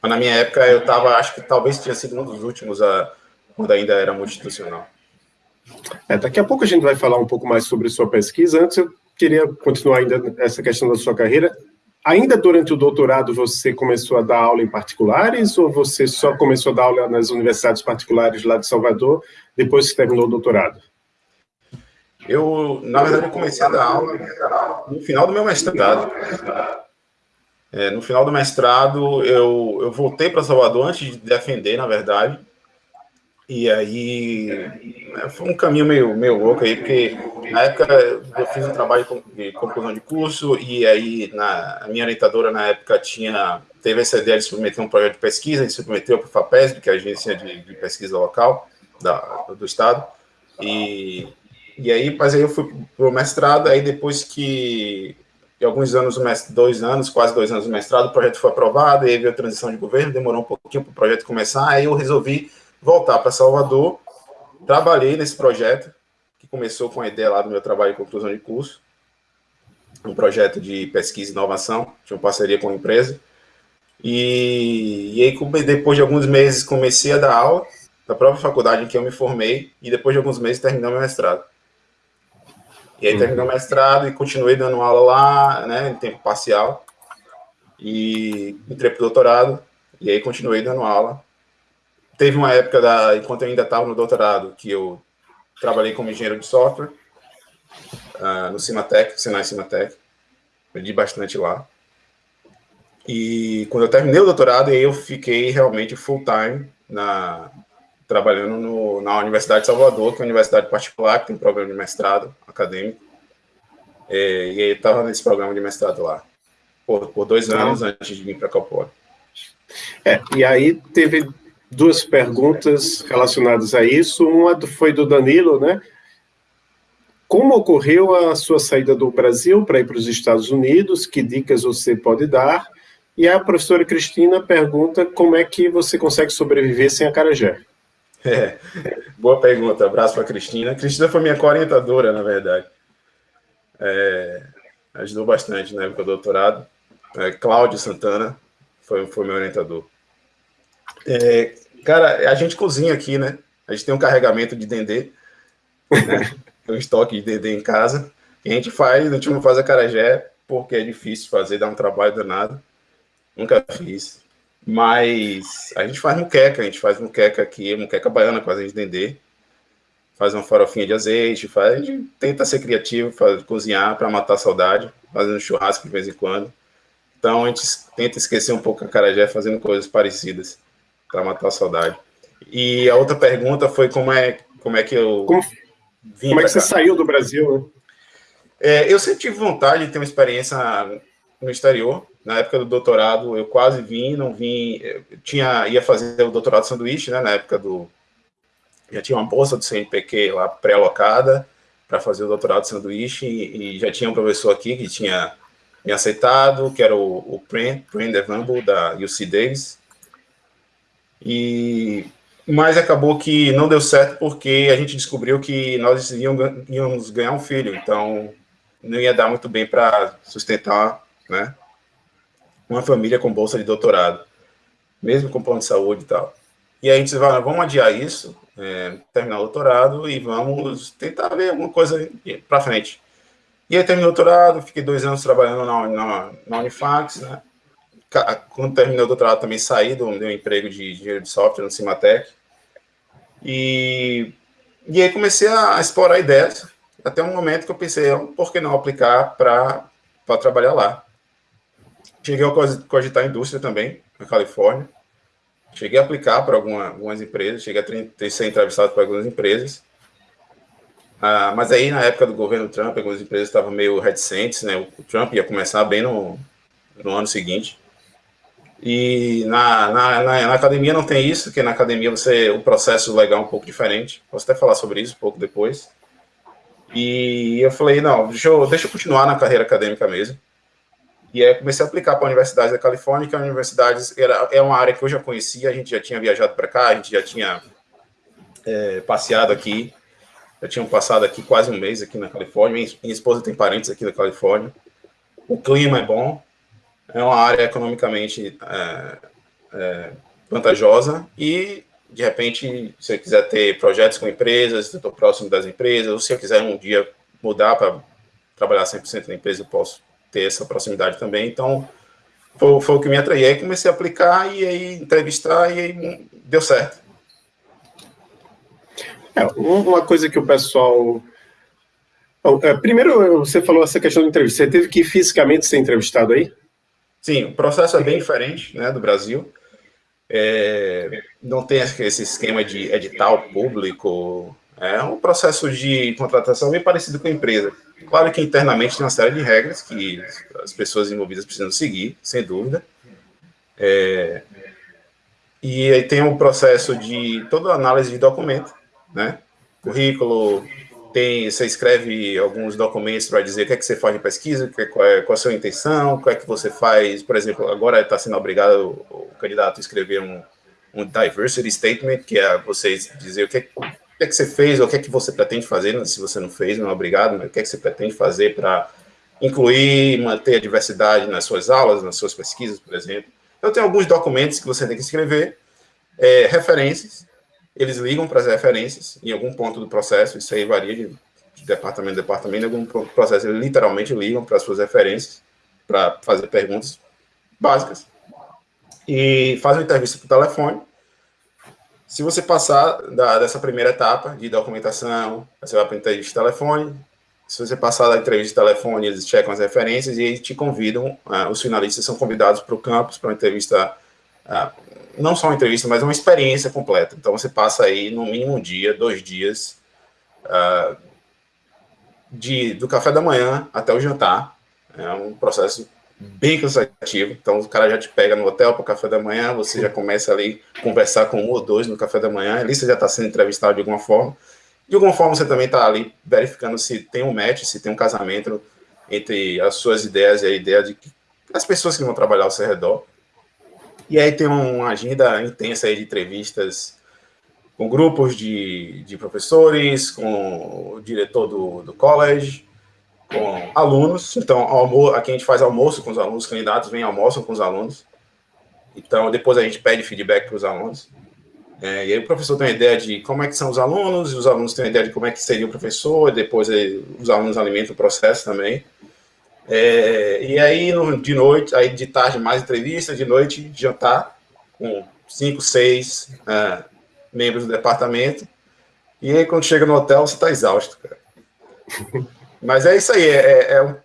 Mas na minha época eu estava, acho que talvez tinha sido um dos últimos a, quando ainda era multinacional. É, daqui a pouco a gente vai falar um pouco mais sobre sua pesquisa. Antes eu queria continuar ainda essa questão da sua carreira. Ainda durante o doutorado você começou a dar aula em particulares ou você só começou a dar aula nas universidades particulares lá de Salvador depois que terminou o doutorado? Eu, na verdade, comecei a dar aula no final do meu mestrado. É, no final do mestrado, eu, eu voltei para Salvador antes de defender, na verdade. E aí né, foi um caminho meio, meio louco aí, porque na época eu fiz um trabalho de conclusão de curso, e aí na, a minha orientadora na época tinha teve essa ideia de submeter um projeto de pesquisa, e submeteu para o FAPESB, que é a agência de, de pesquisa local da, do estado. E, e aí, mas aí eu fui para o mestrado, aí depois que de alguns anos, dois anos, quase dois anos do mestrado, o projeto foi aprovado, aí veio a transição de governo, demorou um pouquinho para o projeto começar, aí eu resolvi voltar para Salvador, trabalhei nesse projeto, que começou com a ideia lá do meu trabalho de conclusão de curso, um projeto de pesquisa e inovação, tinha uma parceria com a empresa, e, e aí depois de alguns meses comecei a dar aula, da própria faculdade em que eu me formei, e depois de alguns meses terminei meu mestrado. E aí terminou o mestrado e continuei dando aula lá, né, em tempo parcial. E entrei para o doutorado, e aí continuei dando aula. Teve uma época, da, enquanto eu ainda estava no doutorado, que eu trabalhei como engenheiro de software, uh, no Cimatec, Senai Cimatec. Aprendi bastante lá. E quando eu terminei o doutorado, eu fiquei realmente full time na trabalhando no, na Universidade de Salvador, que é uma universidade particular, que tem um programa de mestrado acadêmico. É, e aí estava nesse programa de mestrado lá, por, por dois anos antes de vir para Calpora. É, e aí teve duas perguntas relacionadas a isso. Uma foi do Danilo, né? Como ocorreu a sua saída do Brasil para ir para os Estados Unidos? Que dicas você pode dar? E a professora Cristina pergunta como é que você consegue sobreviver sem a Carajé. É, boa pergunta. Abraço para a Cristina. Cristina foi minha orientadora, na verdade. É, ajudou bastante na época do doutorado. É, Cláudio Santana foi, foi meu orientador. É, cara, a gente cozinha aqui, né? A gente tem um carregamento de dendê, né? [laughs] um estoque de dendê em casa. E a gente faz, a gente não faz a carajé porque é difícil fazer, dá um trabalho danado. Nunca fiz. Mas a gente faz muqueca, a gente faz muqueca aqui, muqueca baiana com azeite de dendê. Faz uma farofinha de azeite, faz, a gente tenta ser criativo, faz, cozinhar para matar a saudade, fazendo churrasco de vez em quando. Então a gente tenta esquecer um pouco a carajé fazendo coisas parecidas para matar a saudade. E a outra pergunta foi como é, como é que eu como, vim Como é que você cá. saiu do Brasil? Né? É, eu sempre tive vontade de ter uma experiência no exterior. Na época do doutorado, eu quase vim, não vim. tinha, ia fazer o doutorado sanduíche, né? Na época do. Já tinha uma bolsa do CNPq lá pré-alocada para fazer o doutorado sanduíche, e, e, já tinha um professor aqui que tinha me aceitado, que era o, o Devamble, da UC Davis. E, mas acabou que não deu certo porque a gente descobriu que nós íamos ganhar um filho, então não ia dar muito bem para sustentar né, uma família com bolsa de doutorado, mesmo com plano de saúde e tal. E aí a gente disse, vamos adiar isso, é, terminar o doutorado e vamos tentar ver alguma coisa para frente. E aí terminei o doutorado, fiquei dois anos trabalhando na, na, na Unifax, né? Quando terminei o doutorado também saí do meu emprego de engenheiro de software no Cimatec. E, e aí comecei a explorar ideias, até um momento que eu pensei, por que não aplicar para trabalhar lá? Cheguei a cogitar a indústria também, na Califórnia. Cheguei a aplicar para alguma, algumas empresas, cheguei a ser entrevistado por algumas empresas. Ah, mas aí, na época do governo Trump, algumas empresas estavam meio reticentes, né? O Trump ia começar bem no, no ano seguinte. E na, na, na, na, academia não tem isso, que na academia você o processo legal é um pouco diferente. Posso até falar sobre isso um pouco depois. E eu falei, não, deixa eu, deixa eu continuar na carreira acadêmica mesmo. E aí comecei a aplicar para a Universidade da Califórnia, que a universidade era, é uma área que eu já conhecia, a gente já tinha viajado para cá, a gente já tinha é, passeado aqui, já tinham passado aqui quase um mês aqui na Califórnia, minha, minha esposa tem parentes aqui na Califórnia, o clima é bom, é uma área economicamente é, é, vantajosa e, de repente, se eu quiser ter projetos com empresas, estou próximo das empresas, ou se eu quiser um dia mudar para trabalhar 100% na empresa, eu posso ter essa proximidade também. Então, foi, foi o que me atraiu. Aí comecei a aplicar e aí entrevistar e aí deu certo. É, uma coisa que o pessoal. É, primeiro, você falou essa questão de entrevista. Você teve que fisicamente ser entrevistado aí? Sim, o processo é bem diferente né, do Brasil. É, não tem esse esquema de edital público. É um processo de contratação bem parecido com a empresa. Claro que internamente tem uma série de regras que as pessoas envolvidas precisam seguir, sem dúvida. É, e aí tem um processo de toda análise de documento, né? Currículo, tem, você escreve alguns documentos para dizer o que é que você faz de pesquisa, qual é, qual é a sua intenção, qual é que você faz, por exemplo, agora está sendo obrigado o, candidato a escrever um, um diversity statement, que é você dizer o que, é o que é que você fez, ou o que é que você pretende fazer, né? se você não fez, não é obrigado, mas o que é que você pretende fazer para incluir, manter a diversidade nas suas aulas, nas suas pesquisas, por exemplo. Eu tenho alguns documentos que você tem que escrever, é, referências, eles ligam para as referências em algum ponto do processo, isso aí varia de, de departamento a departamento, em algum processo eles literalmente ligam para as suas referências, para fazer perguntas básicas, e fazem uma entrevista por telefone, se você passar da, dessa primeira etapa de documentação, você vai para a entrevista de telefone, Se você passar da entrevista de telefone, eles checam as referências e te convidam, uh, os finalistas são convidados para o campus, para uma entrevista, uh, não só uma entrevista, mas uma experiência completa. Então, você passa aí, no mínimo um dia, dois dias, uh, de, do café da manhã até o jantar. É um processo bem cansativo. Então, o cara já te pega no hotel para o café da manhã, você já começa ali conversar com um ou dois no café da manhã, ali você já está sendo entrevistado de alguma forma. De alguma forma, você também está ali verificando se tem um match, se tem um casamento entre as suas ideias e a ideia de que as pessoas que vão trabalhar ao seu redor. E aí tem uma agenda intensa de entrevistas com grupos de, de professores, com o diretor do, do college, com alunos. Então, aqui a gente faz almoço com os alunos, os candidatos vêm almoçam com os alunos. Então, depois a gente pede feedback para os alunos. É, e aí o professor tem uma ideia de como é que são os alunos, e os alunos têm uma ideia de como é que seria o professor, depois aí, os alunos alimentam o processo também. É, e aí, de noite, aí de tarde mais entrevista, de noite jantar com cinco, seis é, membros do departamento. E aí, quando chega no hotel, você está exausto, cara. [laughs] Mas é isso aí. É, é, é,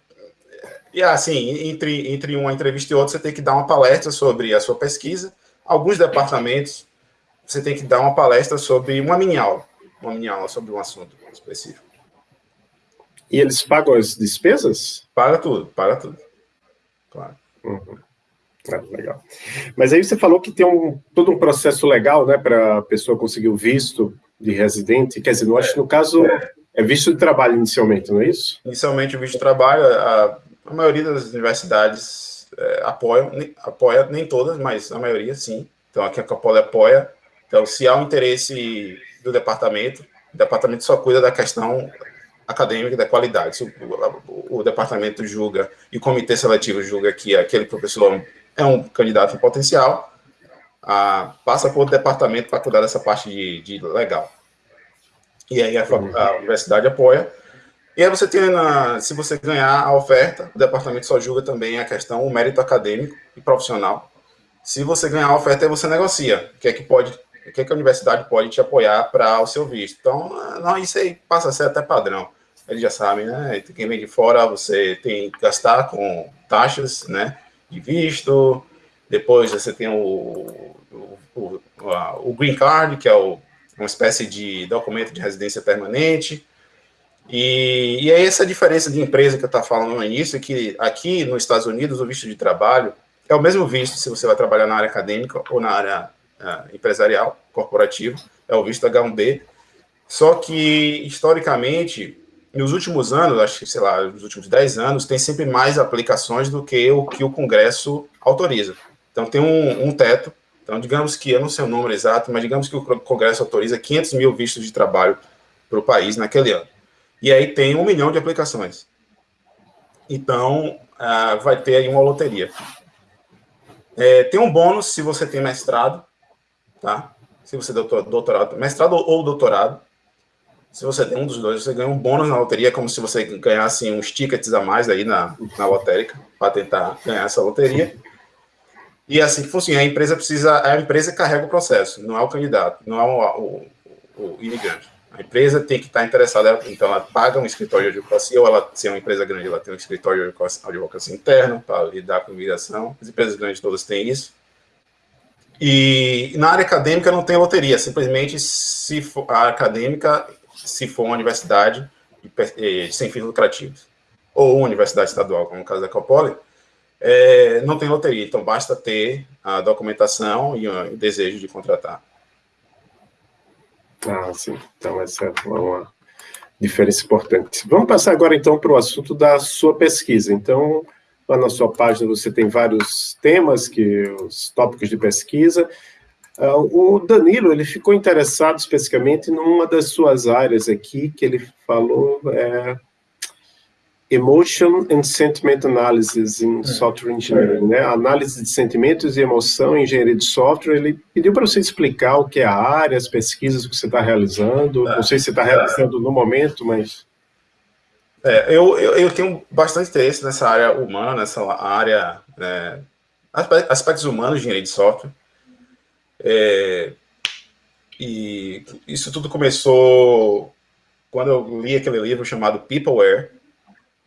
e assim, entre, entre uma entrevista e outra, você tem que dar uma palestra sobre a sua pesquisa. Alguns departamentos, você tem que dar uma palestra sobre uma mini aula. Uma mini aula sobre um assunto específico. E eles pagam as despesas? Paga tudo, paga tudo. Claro. Uhum. Ah, legal. Mas aí você falou que tem um, todo um processo legal, né, para a pessoa conseguir o visto de residente. Quer dizer, que no caso é visto de trabalho inicialmente, não é isso? Inicialmente o visto de trabalho, a, a maioria das universidades é, apoiam, apoia, nem todas, mas a maioria sim. Então aqui a Capole apoia. Então, se há um interesse do departamento, o departamento só cuida da questão acadêmica da qualidade. Se o, o, o departamento julga e o comitê seletivo julga que aquele professor é um candidato em potencial, ah, passa por departamento para cuidar dessa parte de, de legal. E aí a, a, universidade apoia. E aí você tem, na, se você ganhar a oferta, o departamento só julga também a questão, o mérito acadêmico e profissional. Se você ganhar a oferta, aí você negocia. O que é que pode, o que é que a universidade pode te apoiar para o seu visto. Então, não, isso aí passa a ser até padrão. Eles já sabem, né? Quem vem de fora, você tem que gastar com taxas, né? De visto. Depois você tem o, o, o, o green card, que é uma espécie de documento de residência permanente. E, e é essa diferença de empresa que eu estava falando no início, que aqui nos Estados Unidos o visto de trabalho é o mesmo visto se você vai trabalhar na área acadêmica ou na área empresarial, corporativa, é o visto H1B, só que, historicamente, nos últimos anos, acho que, sei lá, nos últimos 10 anos, tem sempre mais aplicações do que o que o Congresso autoriza. Então, tem um, um teto então, digamos que, eu não sei o número exato, mas digamos que o Congresso autoriza 500 mil vistos de trabalho para o país naquele ano. E aí tem um milhão de aplicações. Então, uh, vai ter aí uma loteria. É, tem um bônus se você tem mestrado, tá? Se você tem doutorado, mestrado ou doutorado. Se você tem um dos dois, você ganha um bônus na loteria, como se você ganhasse uns tickets a mais aí na, na lotérica, para tentar ganhar essa loteria. E assim que funciona, a empresa precisa, a empresa carrega o processo, não é o candidato, não é o, o, o imigrante. A empresa tem que estar interessada, então ela paga um escritório de advocacia, ou ela, se é uma empresa grande, ela tem um escritório de advocacia interno para lidar com imigração. As empresas grandes todas têm isso. E na área acadêmica não tem loteria, simplesmente se for, a acadêmica, se for uma universidade sem fins lucrativos, ou uma universidade estadual, como no caso da Copoli, é, não tem loteria, então basta ter a documentação e o desejo de contratar. Ah, sim. Então, essa é uma diferença importante. Vamos passar agora, então, para o assunto da sua pesquisa. Então, lá na sua página você tem vários temas, que os tópicos de pesquisa. Uh, o Danilo, ele ficou interessado especificamente numa das suas áreas aqui, que ele falou, é, Emotion and Sentiment Analysis em é. Software Engineering, né? Análise de sentimentos e emoção em engenharia de software. Ele pediu para você explicar o que é a área, as pesquisas que você está realizando. É. Não sei se você está realizando no momento, mas... É, eu, eu, eu, tenho bastante interesse nessa área humana, nessa área... Né, aspectos humanos de engenharia de software. É, e isso tudo começou quando eu li aquele livro chamado Peopleware,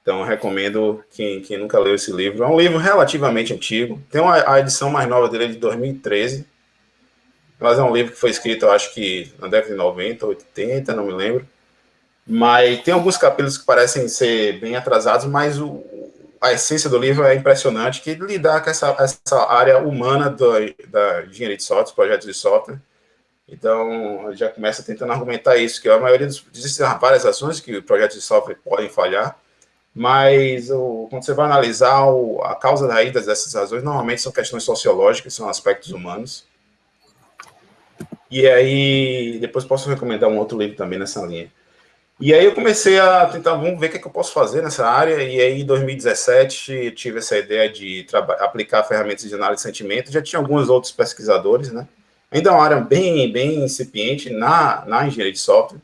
então recomendo quem, quem nunca leu esse livro. É um livro relativamente antigo, tem uma, a edição mais nova dele é de 2013, mas é um livro que foi escrito, acho que na década de 90, 80, não me lembro. Mas tem alguns capítulos que parecem ser bem atrasados, mas o, a essência do livro é impressionante, que lidar com essa, essa área humana do, da engenharia de software, projetos de software. Então, já começa tentando argumentar isso, que a maioria dos... Existem várias ações que projetos de software podem falhar, mas o, quando você vai analisar o, a causa raiz dessas razões, normalmente são questões sociológicas, são aspectos humanos. E aí, depois posso recomendar um outro livro também nessa linha. E aí eu comecei a tentar, vamos ver o que, é que eu posso fazer nessa área, e aí em 2017 tive essa ideia de aplicar ferramentas de análise de sentimento, já tinha alguns outros pesquisadores, né? Ainda é uma área bem, bem incipiente na, na engenharia de software,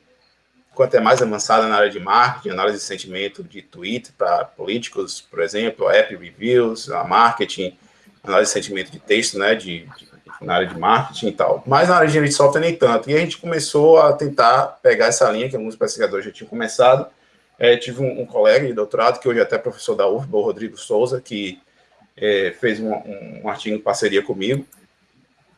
quanto é mais avançada na área de marketing, análise de sentimento de Twitter para políticos, por exemplo, app reviews, marketing, análise de sentimento de texto, né, de, de na área de marketing e tal. Mas na área de engenharia de software nem tanto. E a gente começou a tentar pegar essa linha que alguns pesquisadores já tinham começado. É, tive um, um, colega de doutorado, que hoje é até professor da UFBA, o Rodrigo Souza, que é, fez um, um, artigo em parceria comigo.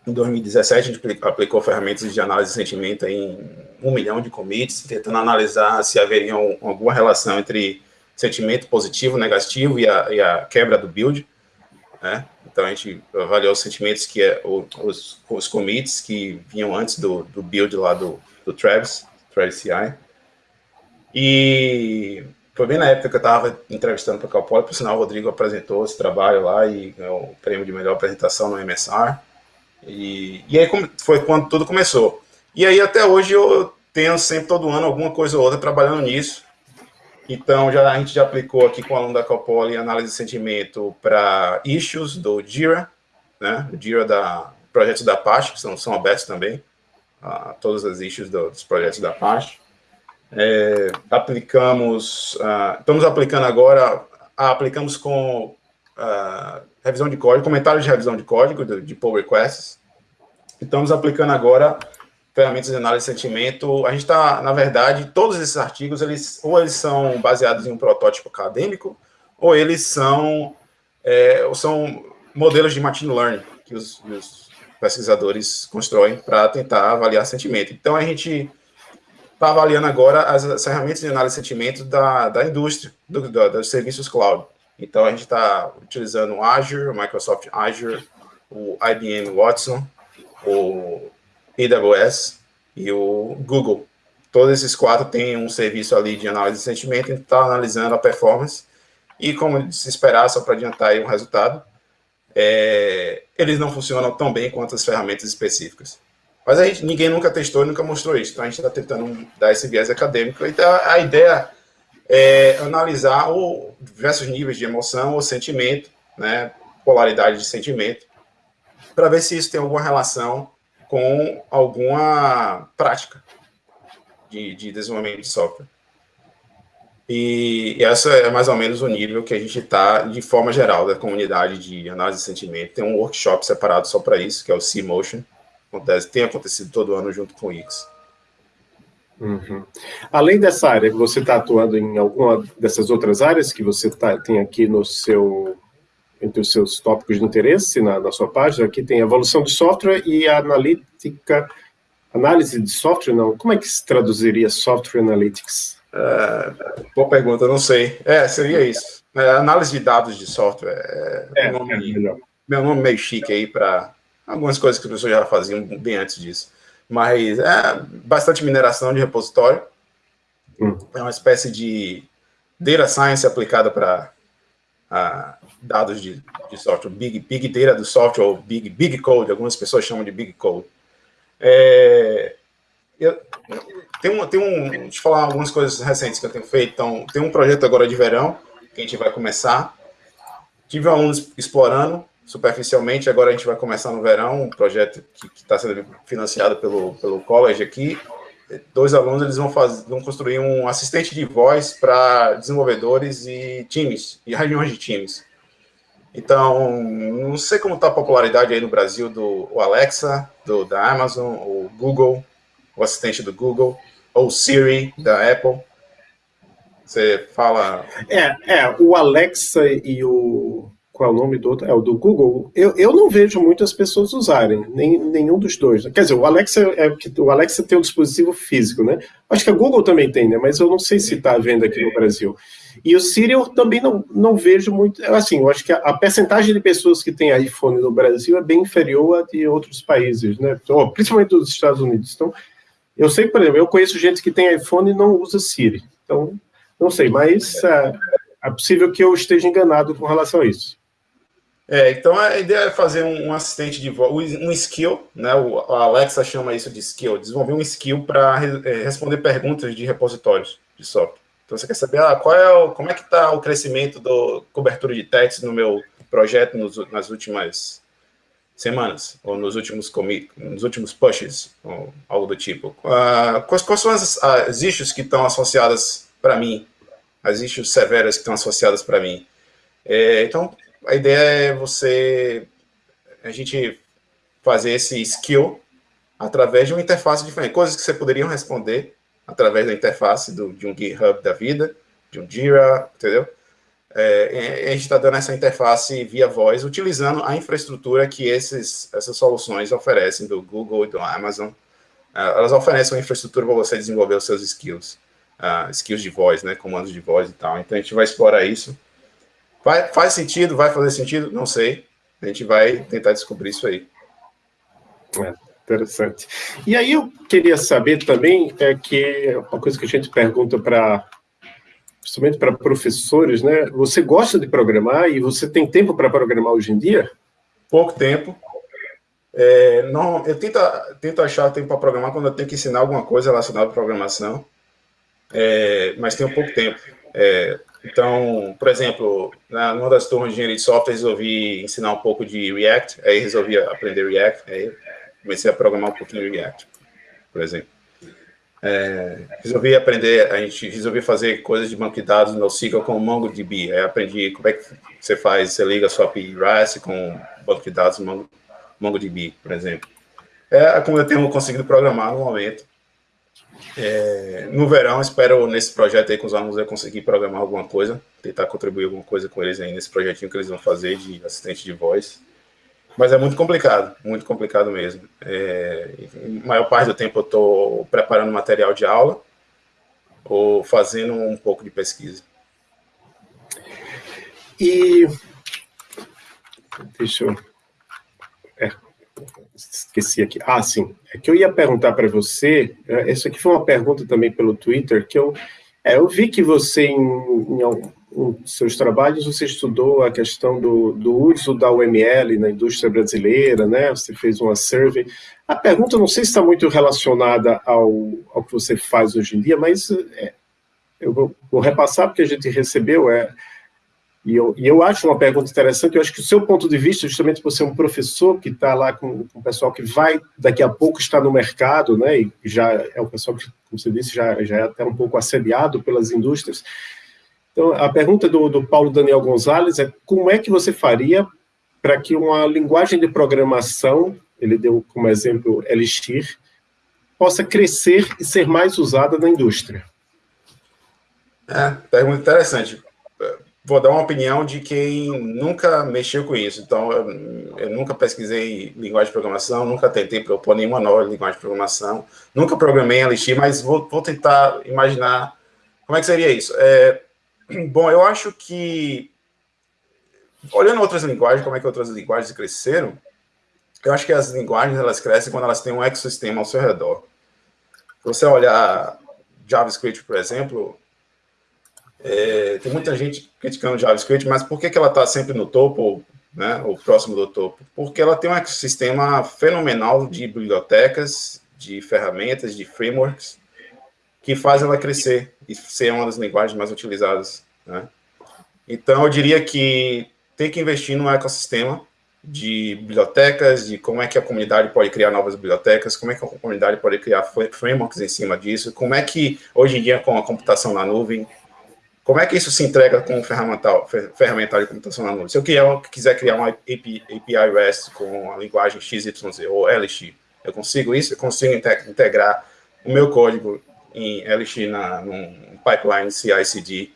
Em 2017, a gente aplicou ferramentas de análise de sentimento em um milhão de commits, tentando analisar se haveria alguma relação entre sentimento positivo, negativo e a, e a quebra do build. Né? Então, a gente avaliou os sentimentos que é, os, os commits que vinham antes do, do build lá do, do Travis, Travis CI. E foi bem na época que eu estava entrevistando para o Calpoli, por sinal, o Rodrigo apresentou esse trabalho lá e ganhou o prêmio de melhor apresentação no MSR. E, e aí foi quando tudo começou. E aí até hoje eu tenho sempre, todo ano, alguma coisa ou outra trabalhando nisso. Então, já, a gente já aplicou aqui com o aluno da Calpoli análise de sentimento para issues do Jira, né? O Jira da projetos da Apache, que são, são abertos também, uh, todas as issues do, dos projetos da Apache. É, aplicamos, uh, estamos aplicando agora, aplicamos com uh, revisão de código, comentários de revisão de código, de, de pull requests. Estamos aplicando agora ferramentas de análise de sentimento, a gente está, na verdade, todos esses artigos, eles ou eles são baseados em um protótipo acadêmico, ou eles são, é, ou são modelos de machine learning que os, os pesquisadores constroem para tentar avaliar sentimento. Então, a gente está avaliando agora as, as, ferramentas de análise de sentimento da, da indústria, do, do, dos serviços cloud. Então, a gente está utilizando o Azure, o Microsoft Azure, o IBM Watson, o AWS e o Google. Todos esses quatro têm um serviço ali de análise de sentimento, gente está analisando a performance, e como se esperar, só para adiantar aí um resultado, é, eles não funcionam tão bem quanto as ferramentas específicas. Mas a gente, ninguém nunca testou e nunca mostrou isso, então a gente está tentando dar esse viés acadêmico. Então a ideia é analisar o diversos níveis de emoção ou sentimento, né, polaridade de sentimento, para ver se isso tem alguma relação com alguma prática de, de desenvolvimento de software. E, essa é mais ou menos o nível que a gente está, de forma geral, da comunidade de análise de sentimento. Tem um workshop separado só para isso, que é o C-Motion. Acontece, tem acontecido todo ano junto com o X. Uhum. Além dessa área, você está atuando em alguma dessas outras áreas que você tá, tem aqui no seu entre os seus tópicos de interesse na, na sua página. Aqui tem evolução de software e analítica, análise de software, não? Como é que se traduziria software analytics? É, boa pergunta, não sei. É, seria isso. É, análise de dados de software. É, é, nome, é meu nome meio chique aí para algumas coisas que as pessoas já faziam bem antes disso. Mas é bastante mineração de repositório. Hum. É uma espécie de data science aplicada para dados de, de, software, big, big data do software, ou big, big code, algumas pessoas chamam de big code. É, eu, tem um, tem um, deixa eu falar algumas coisas recentes que eu tenho feito, então, tem um projeto agora de verão, que a gente vai começar, tive alunos explorando superficialmente, agora a gente vai começar no verão, um projeto que está sendo financiado pelo, pelo college aqui, dois alunos eles vão, fazer, vão construir um assistente de voz para desenvolvedores e times, e reuniões de times. Então, não sei como está a popularidade aí no Brasil do Alexa, do, da Amazon, o Google, o assistente do Google. ou Siri da Apple. Você fala. É, é, o Alexa e o. Qual é o nome do outro? É o do Google. Eu, eu não vejo muitas pessoas usarem, nem, nenhum dos dois. Quer dizer, o Alexa é o Alexa tem um dispositivo físico, né? Acho que a Google também tem, né? Mas eu não sei se está à venda aqui no Brasil. E o Siri eu também não, não vejo muito. Assim, eu acho que a, a percentagem de pessoas que tem iPhone no Brasil é bem inferior a de outros países, né? Principalmente dos Estados Unidos. Então, eu sei, por exemplo, eu conheço gente que tem iPhone e não usa Siri. Então, não sei, mas é, é possível que eu esteja enganado com relação a isso. É, então a ideia é fazer um, assistente de voz, um skill, né? O, Alexa chama isso de skill, desenvolver um skill para é, responder perguntas de repositórios de software. Então você quer saber ah, qual é o, como é que está o crescimento da cobertura de testes no meu projeto nos, nas últimas semanas, ou nos últimos nos últimos pushes, ou algo do tipo. Uh, quais, quais, são as, as issues que estão associadas para mim, as issues severas que estão associadas para mim? É, então, a ideia é você, a gente fazer esse skill através de uma interface diferente, coisas que você poderiam responder através da interface do, de um GitHub da vida, de um Jira, entendeu? É, a gente está dando essa interface via voz, utilizando a infraestrutura que esses, essas soluções oferecem, do Google e do Amazon. Uh, elas oferecem uma infraestrutura para você desenvolver os seus skills, uh, skills de voz, né, comandos de voz e tal. Então, a gente vai explorar isso. Vai, faz sentido? Vai fazer sentido? Não sei. A gente vai tentar descobrir isso aí. É, interessante. E aí eu queria saber também, é que uma coisa que a gente pergunta para principalmente para professores, né? Você gosta de programar e você tem tempo para programar hoje em dia? Pouco tempo. É, não, eu tento, tento achar tempo para programar quando eu tenho que ensinar alguma coisa relacionada à programação, é, mas tenho pouco tempo. É, então, por exemplo, na, numa das turmas de engenharia de software, resolvi ensinar um pouco de React, aí resolvi aprender React, aí comecei a programar um pouquinho React, por exemplo. É, resolvi aprender, a gente resolvi fazer coisas de banco de dados no NoSQL com MongoDB. Aí aprendi como é que você faz, você liga a sua API REST com banco de dados Mongo, MongoDB, por exemplo. É como eu tenho conseguido programar no momento. É, no verão, espero nesse projeto aí com os alunos eu conseguir programar alguma coisa, tentar contribuir alguma coisa com eles aí nesse projetinho que eles vão fazer de assistente de voz. Mas é muito complicado, muito complicado mesmo. É, maior parte do tempo eu estou preparando material de aula ou fazendo um pouco de pesquisa. E deixa eu esqueci aqui. Ah, sim. É que eu ia perguntar para você. Essa é, aqui foi uma pergunta também pelo Twitter que eu é, eu vi que você em, em em seus trabalhos, você estudou a questão do, do uso da UML na indústria brasileira, né? Você fez uma survey. A pergunta, não sei se está muito relacionada ao, ao que você faz hoje em dia, mas é, eu vou, vou, repassar porque a gente recebeu, é, e eu, e eu acho uma pergunta interessante, eu acho que o seu ponto de vista, justamente por ser um professor que está lá com, com o pessoal que vai, daqui a pouco, estar no mercado, né, e já é o pessoal que, como você disse, já, já é até um pouco assediado pelas indústrias, então, a pergunta do, do Paulo Daniel Gonzalez é como é que você faria para que uma linguagem de programação, ele deu como exemplo Elixir, possa crescer e ser mais usada na indústria? É, pergunta interessante. Vou dar uma opinião de quem nunca mexeu com isso. Então, eu, eu nunca pesquisei linguagem de programação, nunca tentei propor nenhuma nova linguagem de programação, nunca programei em Elixir, mas vou, vou tentar imaginar como é que seria isso. É, Bom, eu acho que, olhando outras linguagens, como é que outras linguagens cresceram, eu acho que as linguagens elas crescem quando elas têm um ecossistema ao seu redor. Se você olhar JavaScript, por exemplo, é, tem muita gente criticando JavaScript, mas por que, que ela está sempre no topo, né, ou próximo do topo? Porque ela tem um ecossistema fenomenal de bibliotecas, de ferramentas, de frameworks, que faz ela crescer e ser uma das linguagens mais utilizadas. Né? Então, eu diria que tem que investir no ecossistema de bibliotecas, de como é que a comunidade pode criar novas bibliotecas, como é que a comunidade pode criar frameworks em cima disso, como é que, hoje em dia, com a computação na nuvem, como é que isso se entrega com o ferramental, ferramental de computação na nuvem? Se eu quiser, criar uma API, API REST com a linguagem XYZ ou LX, eu consigo isso? Eu consigo integrar o meu código em LX na, num pipeline CI/CD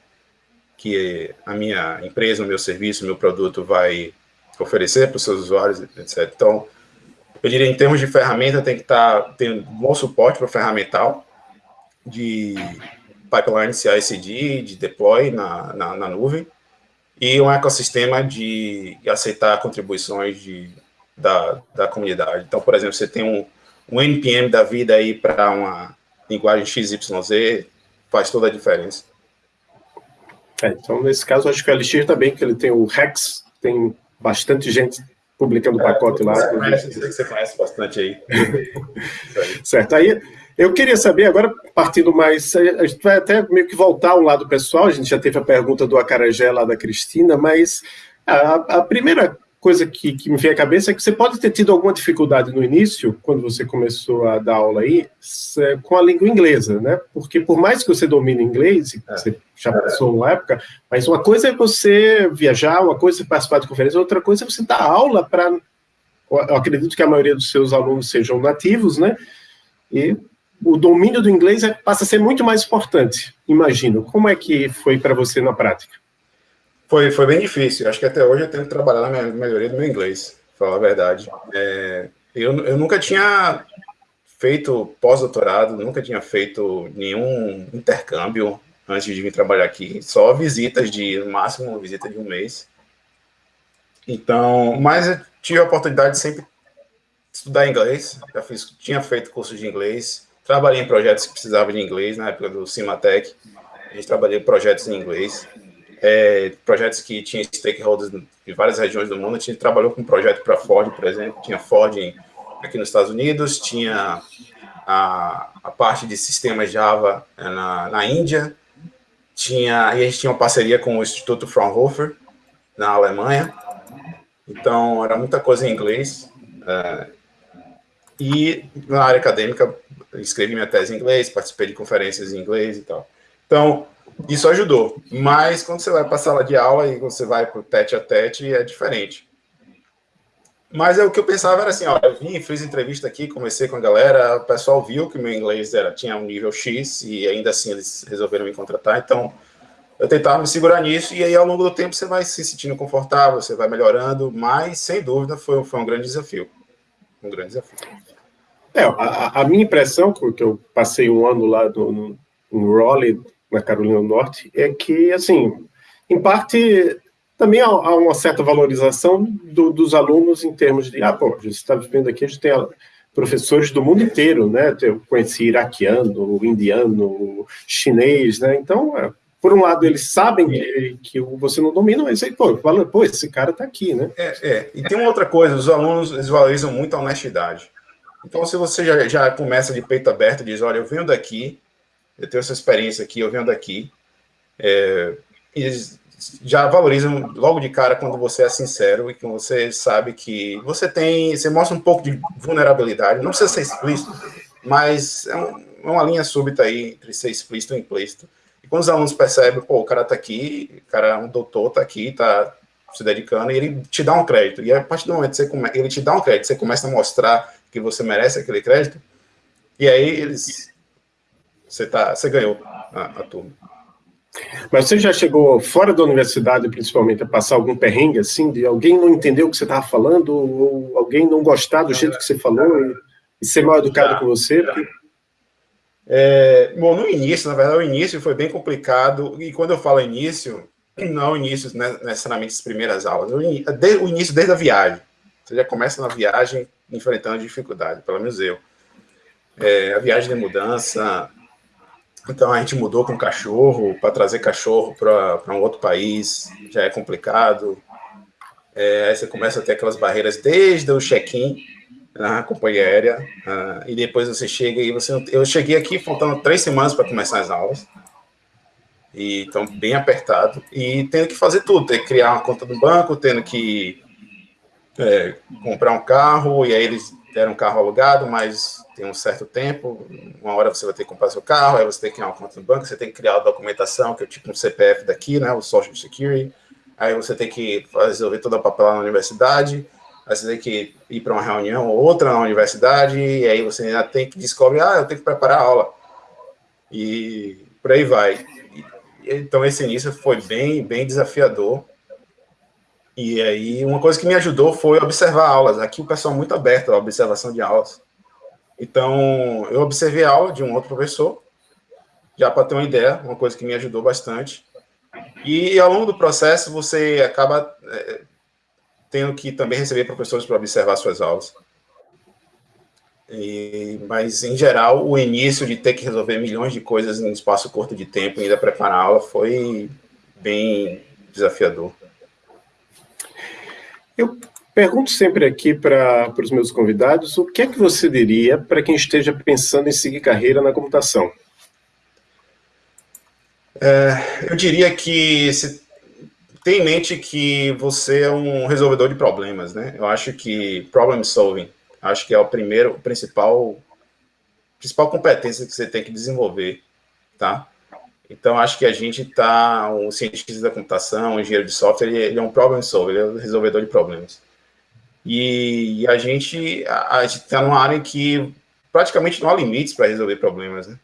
que a minha empresa, o meu serviço, o meu produto vai oferecer para os seus usuários, etc. Então, eu diria, em termos de ferramenta, tem que estar tá, tendo um bom suporte para o ferramental de pipeline CI/CD, de deploy na, na, na, nuvem, e um ecossistema de aceitar contribuições de, da, da comunidade. Então, por exemplo, você tem um, um NPM da vida aí para uma linguagem XYZ, faz toda a diferença. É, então, nesse caso, acho que o LX também, que ele tem o Rex, tem bastante gente publicando o é, pacote lá. Você conhece, sei que você conhece bastante aí. [laughs] certo, aí eu queria saber, agora partindo mais, a gente vai até meio que voltar ao lado pessoal, a gente já teve a pergunta do Acarajé lá da Cristina, mas a, a primeira coisa que, que, me vem à cabeça é que você pode ter tido alguma dificuldade no início, quando você começou a dar aula aí, com a língua inglesa, né? Porque por mais que você domine inglês, é. você já passou uma época, mas uma coisa é você viajar, uma coisa é participar de conferência, outra coisa é você dar aula para... Eu acredito que a maioria dos seus alunos sejam nativos, né? E o domínio do inglês é, passa a ser muito mais importante, imagino. Como é que foi para você na prática? Foi, foi bem difícil. Acho que até hoje eu tenho que trabalhar na melhoria do meu inglês, falar a verdade. É, eu, eu nunca tinha feito pós-doutorado, nunca tinha feito nenhum intercâmbio antes de vir trabalhar aqui, só visitas de, no máximo, visita de um mês. Então, mas eu tive a oportunidade de sempre estudar inglês, já fiz, tinha feito cursos de inglês, trabalhei em projetos que precisavam de inglês, na época do Cimatec, a gente trabalhou em projetos em inglês, é, projetos que tinham stakeholders de várias regiões do mundo. A gente trabalhou com um projeto para Ford, por exemplo, tinha Ford aqui nos Estados Unidos, tinha a, a parte de sistemas Java é, na, na Índia, tinha, e a gente tinha uma parceria com o Instituto Fraunhofer, na Alemanha, então era muita coisa em inglês, é, e na área acadêmica, escrevi minha tese em inglês, participei de conferências em inglês e tal. Então, isso ajudou. Mas quando você vai para a sala de aula e você vai para o tete a tete, é diferente. Mas é, o que eu pensava era assim, ó, eu vim, fiz entrevista aqui, comecei com a galera, o pessoal viu que meu inglês era, tinha um nível X e ainda assim eles resolveram me contratar, então eu tentava me segurar nisso e aí ao longo do tempo você vai se sentindo confortável, você vai melhorando, mas sem dúvida foi, foi um grande desafio. Um grande desafio. É, a, a minha impressão, porque eu passei um ano lá no, no, no Raleigh, na Carolina do Norte, é que, assim, em parte, também há, uma certa valorização do, dos alunos em termos de, ah, pô, a gente está vivendo aqui, a gente tem professores do mundo inteiro, né? Eu conheci iraquiano, indiano, chinês, né? Então, é, por um lado, eles sabem que, que você não domina, mas aí, pô, fala, pô, esse cara está aqui, né? É, é, e tem uma outra coisa, os alunos, eles valorizam muito a honestidade. Então, se você já, já começa de peito aberto, diz, olha, eu venho daqui, eu tenho essa experiência aqui, eu venho daqui, é, já valorizam logo de cara quando você é sincero e que você sabe que você tem, você mostra um pouco de vulnerabilidade, não precisa ser explícito, mas é, um, é uma linha súbita aí entre ser explícito e implícito. E quando os alunos percebem, pô, o cara tá aqui, o cara, um doutor tá aqui, tá se dedicando, e ele te dá um crédito. E a partir do momento que você come, ele te dá um crédito, você começa a mostrar que você merece aquele crédito, e aí eles você, tá, você ganhou a, a turma. Mas você já chegou fora da universidade, principalmente, a passar algum perrengue, assim, de alguém não entender o que você estava falando, ou alguém não gostar do jeito que você falou e, e ser mal educado já, com você? Porque... É, bom, no início, na verdade, o início foi bem complicado, e quando eu falo início, não é início né, necessariamente as primeiras aulas, o, o início desde a viagem. Você já começa na viagem enfrentando dificuldade, pelo menos eu. É, a viagem de mudança, então a gente mudou com cachorro, para trazer cachorro para um outro país, já é complicado. É, aí você começa a ter aquelas barreiras desde o check-in na companhia aérea, uh, e depois você chega e você... Eu cheguei aqui faltando três semanas para começar as aulas, e então bem apertado, e tendo que fazer tudo, ter que criar uma conta no banco, tendo que é, comprar um carro, e aí eles deram um carro alugado, mas tem um certo tempo, uma hora você vai ter que comprar seu carro, aí você tem que criar uma conta no banco, você tem que criar a documentação, que é tipo um CPF daqui, né, o Social Security, aí você tem que resolver toda a papelada na universidade, aí você tem que ir para uma reunião ou outra na universidade, e aí você ainda tem que descobrir, ah, eu tenho que preparar a aula. e por aí vai. Então, esse início foi bem, bem desafiador. E aí, uma coisa que me ajudou foi observar aulas. Aqui o pessoal é muito aberto à observação de aulas. Então, eu observei a aula de um outro professor, já para ter uma ideia, uma coisa que me ajudou bastante. E ao longo do processo, você acaba é, tendo que também receber professores para observar suas aulas. E, mas, em geral, o início de ter que resolver milhões de coisas em um espaço curto de tempo, ainda preparar a aula, foi bem desafiador. Eu pergunto sempre aqui para os meus convidados, o que é que você diria para quem esteja pensando em seguir carreira na computação? É, eu diria que se tem em mente que você é um resolvedor de problemas, né? Eu acho que problem solving Acho que é o primeiro, principal, principal competência que você tem que desenvolver, tá? Então, acho que a gente está, um cientista da computação, um engenheiro de software, ele, ele é um problem solver, ele é um resolvedor de problemas. E, e a gente está numa área que praticamente não há limites para resolver problemas, né?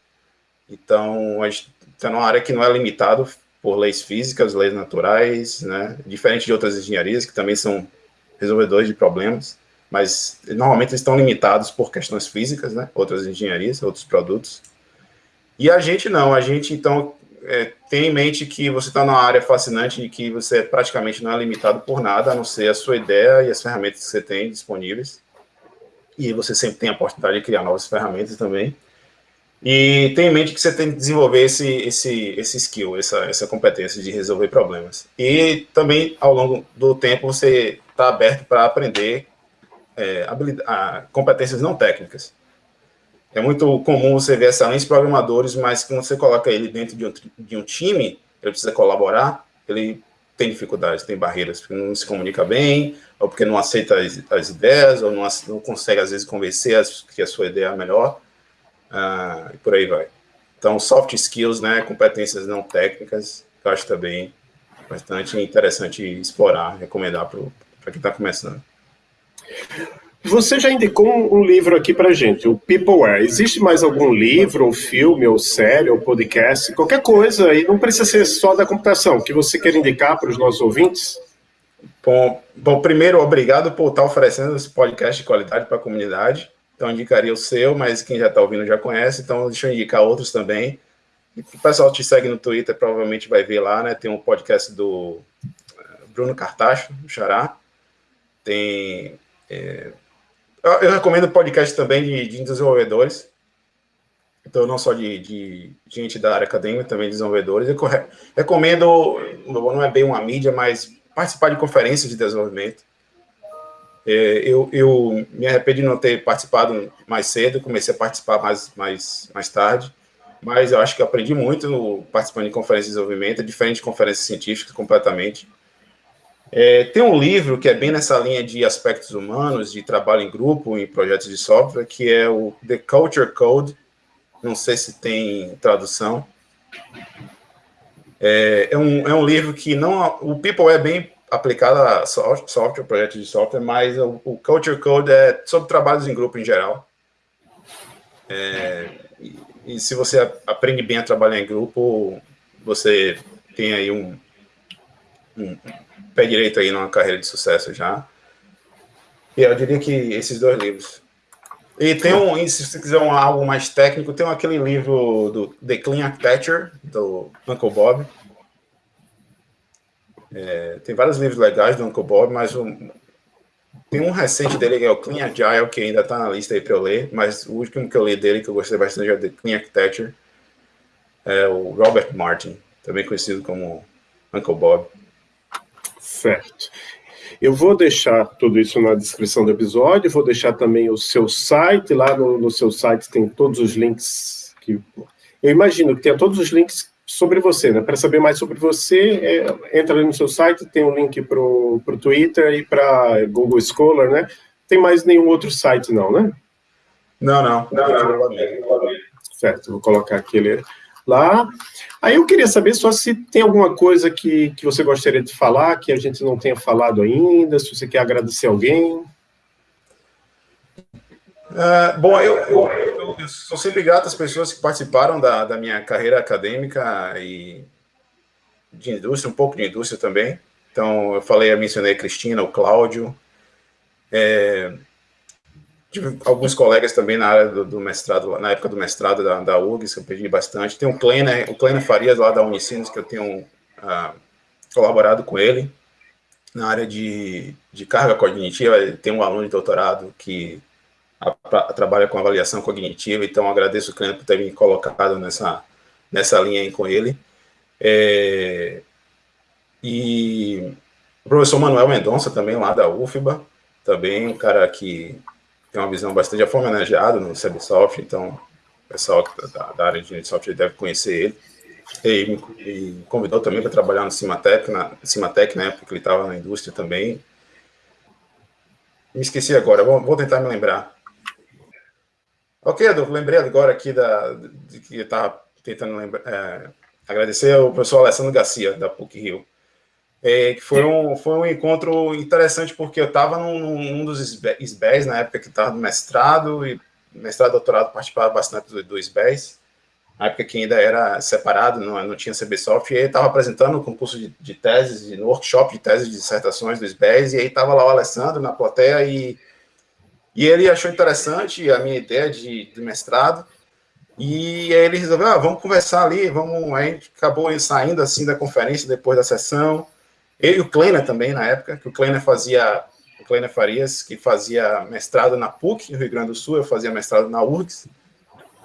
Então, a gente está numa área que não é limitado por leis físicas, leis naturais, né? Diferente de outras engenharias que também são resolvedores de problemas mas normalmente eles estão limitados por questões físicas, né? Outras engenharias, outros produtos. E a gente não, a gente então é, tem em mente que você está numa área fascinante e que você praticamente não é limitado por nada, a não ser a sua ideia e as ferramentas que você tem disponíveis. E você sempre tem a oportunidade de criar novas ferramentas também. E tem em mente que você tem que desenvolver esse, esse, esse skill, essa, essa competência de resolver problemas. E também, ao longo do tempo, você está aberto para aprender é, competências não técnicas. É muito comum você ver excelentes programadores, mas quando você coloca ele dentro de um, de um time, ele precisa colaborar, ele tem dificuldades, tem barreiras, porque não se comunica bem, ou porque não aceita as, as ideias, ou não, não, consegue, às vezes, convencer as, que a sua ideia é melhor, uh, e por aí vai. Então, soft skills, né, competências não técnicas, eu acho também bastante interessante explorar, recomendar para quem está começando. Você já indicou um, livro aqui para gente, o Peopleware. Existe mais algum livro, ou filme, ou série, ou podcast, qualquer coisa, e não precisa ser só da computação, que você quer indicar para os nossos ouvintes? Bom, bom, primeiro, obrigado por estar oferecendo esse podcast de qualidade para a comunidade. Então, indicaria o seu, mas quem já está ouvindo já conhece, então deixa eu indicar outros também. O pessoal te segue no Twitter, provavelmente vai ver lá, né? Tem um podcast do eh, Bruno Cartacho, o Xará. Tem é, eu, recomendo podcast também de, de, desenvolvedores, então não só de, de, gente da área acadêmica, também desenvolvedores. Eu recomendo, não é bem uma mídia, mas participar de conferências de desenvolvimento. É, eu, eu, me arrependo de não ter participado mais cedo, comecei a participar mais, mais, mais tarde, mas eu acho que aprendi muito participando de conferências de desenvolvimento, diferente de conferências científicas completamente. É, tem um livro que é bem nessa linha de aspectos humanos, de trabalho em grupo, em projetos de software, que é o The Culture Code. Não sei se tem tradução. É, é, um, é um livro que não. O People é bem aplicado a software, projetos de software, mas o, o Culture Code é sobre trabalhos em grupo em geral. É, e, e se você aprende bem a trabalhar em grupo, você tem aí um, um pé direito aí numa carreira de sucesso já. E eu diria que esses dois livros. E tem um, se você quiser um, algo mais técnico, tem aquele livro do The Clean Architecture, do Uncle Bob. É, tem vários livros legais do Uncle Bob, mas um, tem um recente dele que é o Clean Agile, que ainda está na lista aí para eu ler, mas o último que eu li dele, que eu gostei bastante, é The Clean Architecture, é o Robert Martin, também conhecido como Uncle Bob. Certo. Eu vou deixar tudo isso na descrição do episódio, vou deixar também o seu site, lá no, no seu site tem todos os links que... Eu imagino que tenha todos os links sobre você, né? Para saber mais sobre você, é, entra ali no seu site, tem um link para o Twitter e para Google Scholar, né? Tem mais nenhum outro site, não, né? Não, não. não, não, não. Certo, vou colocar aquele lá. Aí eu queria saber só se tem alguma coisa que, que você gostaria de falar, que a gente não tenha falado ainda, se você quer agradecer alguém. Uh, bom, eu, eu, eu, eu, sou sempre grato às pessoas que participaram da, da minha carreira acadêmica e de indústria, um pouco de indústria também. Então, eu falei, eu mencionei a Cristina, o Cláudio. É, tive alguns colegas também na área do, do, mestrado, na época do mestrado da, da que eu pedi bastante. Tem o Kleiner, o Kleiner Farias, lá da Unicinos, que eu tenho uh, colaborado com ele na área de, de carga cognitiva. Tem um aluno de doutorado que a, a, trabalha com avaliação cognitiva, então agradeço o Kleiner por ter me colocado nessa, nessa linha aí com ele. É, e o professor Manuel Mendonça, também lá da UFBA, também um cara que tem uma visão bastante, já foi homenageado no CBSoft, então o pessoal da, da área de software deve conhecer ele. E convidou também para trabalhar no Cimatec, na, Cimatec, na época que ele estava na indústria também. Me esqueci agora, vou, vou tentar me lembrar. Ok, Adolfo, lembrei agora aqui da, de que eu estava tentando lembrar, é, agradecer ao professor Alessandro Garcia, da PUC-Rio, é, que foi um, foi um encontro interessante, porque eu estava num, num, dos SBEs, na época que estava no mestrado, e mestrado e doutorado participava bastante do, do SBEs, na época que ainda era separado, não, não tinha CBSoft, e aí estava apresentando o concurso de, de teses, no workshop de teses de dissertações do SBEs, e aí estava lá o Alessandro na plateia, e, e ele achou interessante a minha ideia de, de mestrado, e aí ele resolveu, ah, vamos conversar ali, vamos, aí acabou saindo assim da conferência depois da sessão, eu e o Kleiner também, na época, que o Kleiner fazia, o Kleiner Farias, que fazia mestrado na PUC, no Rio Grande do Sul, eu fazia mestrado na URGS,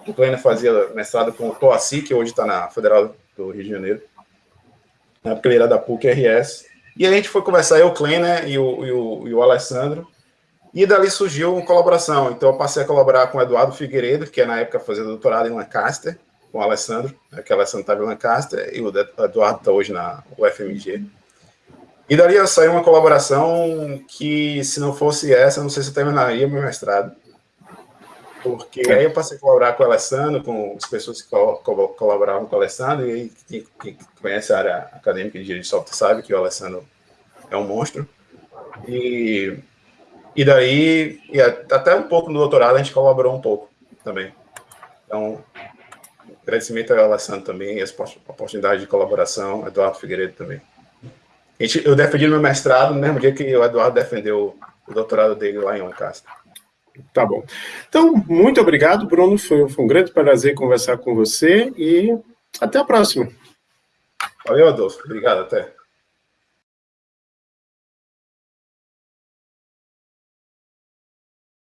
o Kleiner fazia mestrado com o Toaci, que hoje está na Federal do Rio de Janeiro, na época ele era da PUC-RS, e a gente foi conversar, eu, o Kleiner e o, e o, e o Alessandro, e dali surgiu uma colaboração. Então eu passei a colaborar com o Eduardo Figueiredo, que é na época fazia doutorado em Lancaster, com o Alessandro, né, que o Alessandro estava em Lancaster, e o Eduardo está hoje na UFMG. E dali saiu uma colaboração que, se não fosse essa, não sei se eu terminaria meu mestrado. Porque aí eu passei a colaborar com o Alessandro, com as pessoas que colaboravam com o Alessandro, e quem conhece a área acadêmica de engenharia de software sabe que o Alessandro é um monstro. E, e daí, e até um pouco no doutorado, a gente colaborou um pouco também. Então, agradecimento ao Alessandro também, a oportunidade de colaboração, Eduardo Figueiredo também eu defendi meu mestrado no mesmo dia que o Eduardo defendeu o doutorado dele lá em Lancaster. Tá bom. Então, muito obrigado, Bruno. Foi, foi um grande prazer conversar com você e até a próxima. Valeu, Adolfo. Obrigado, até.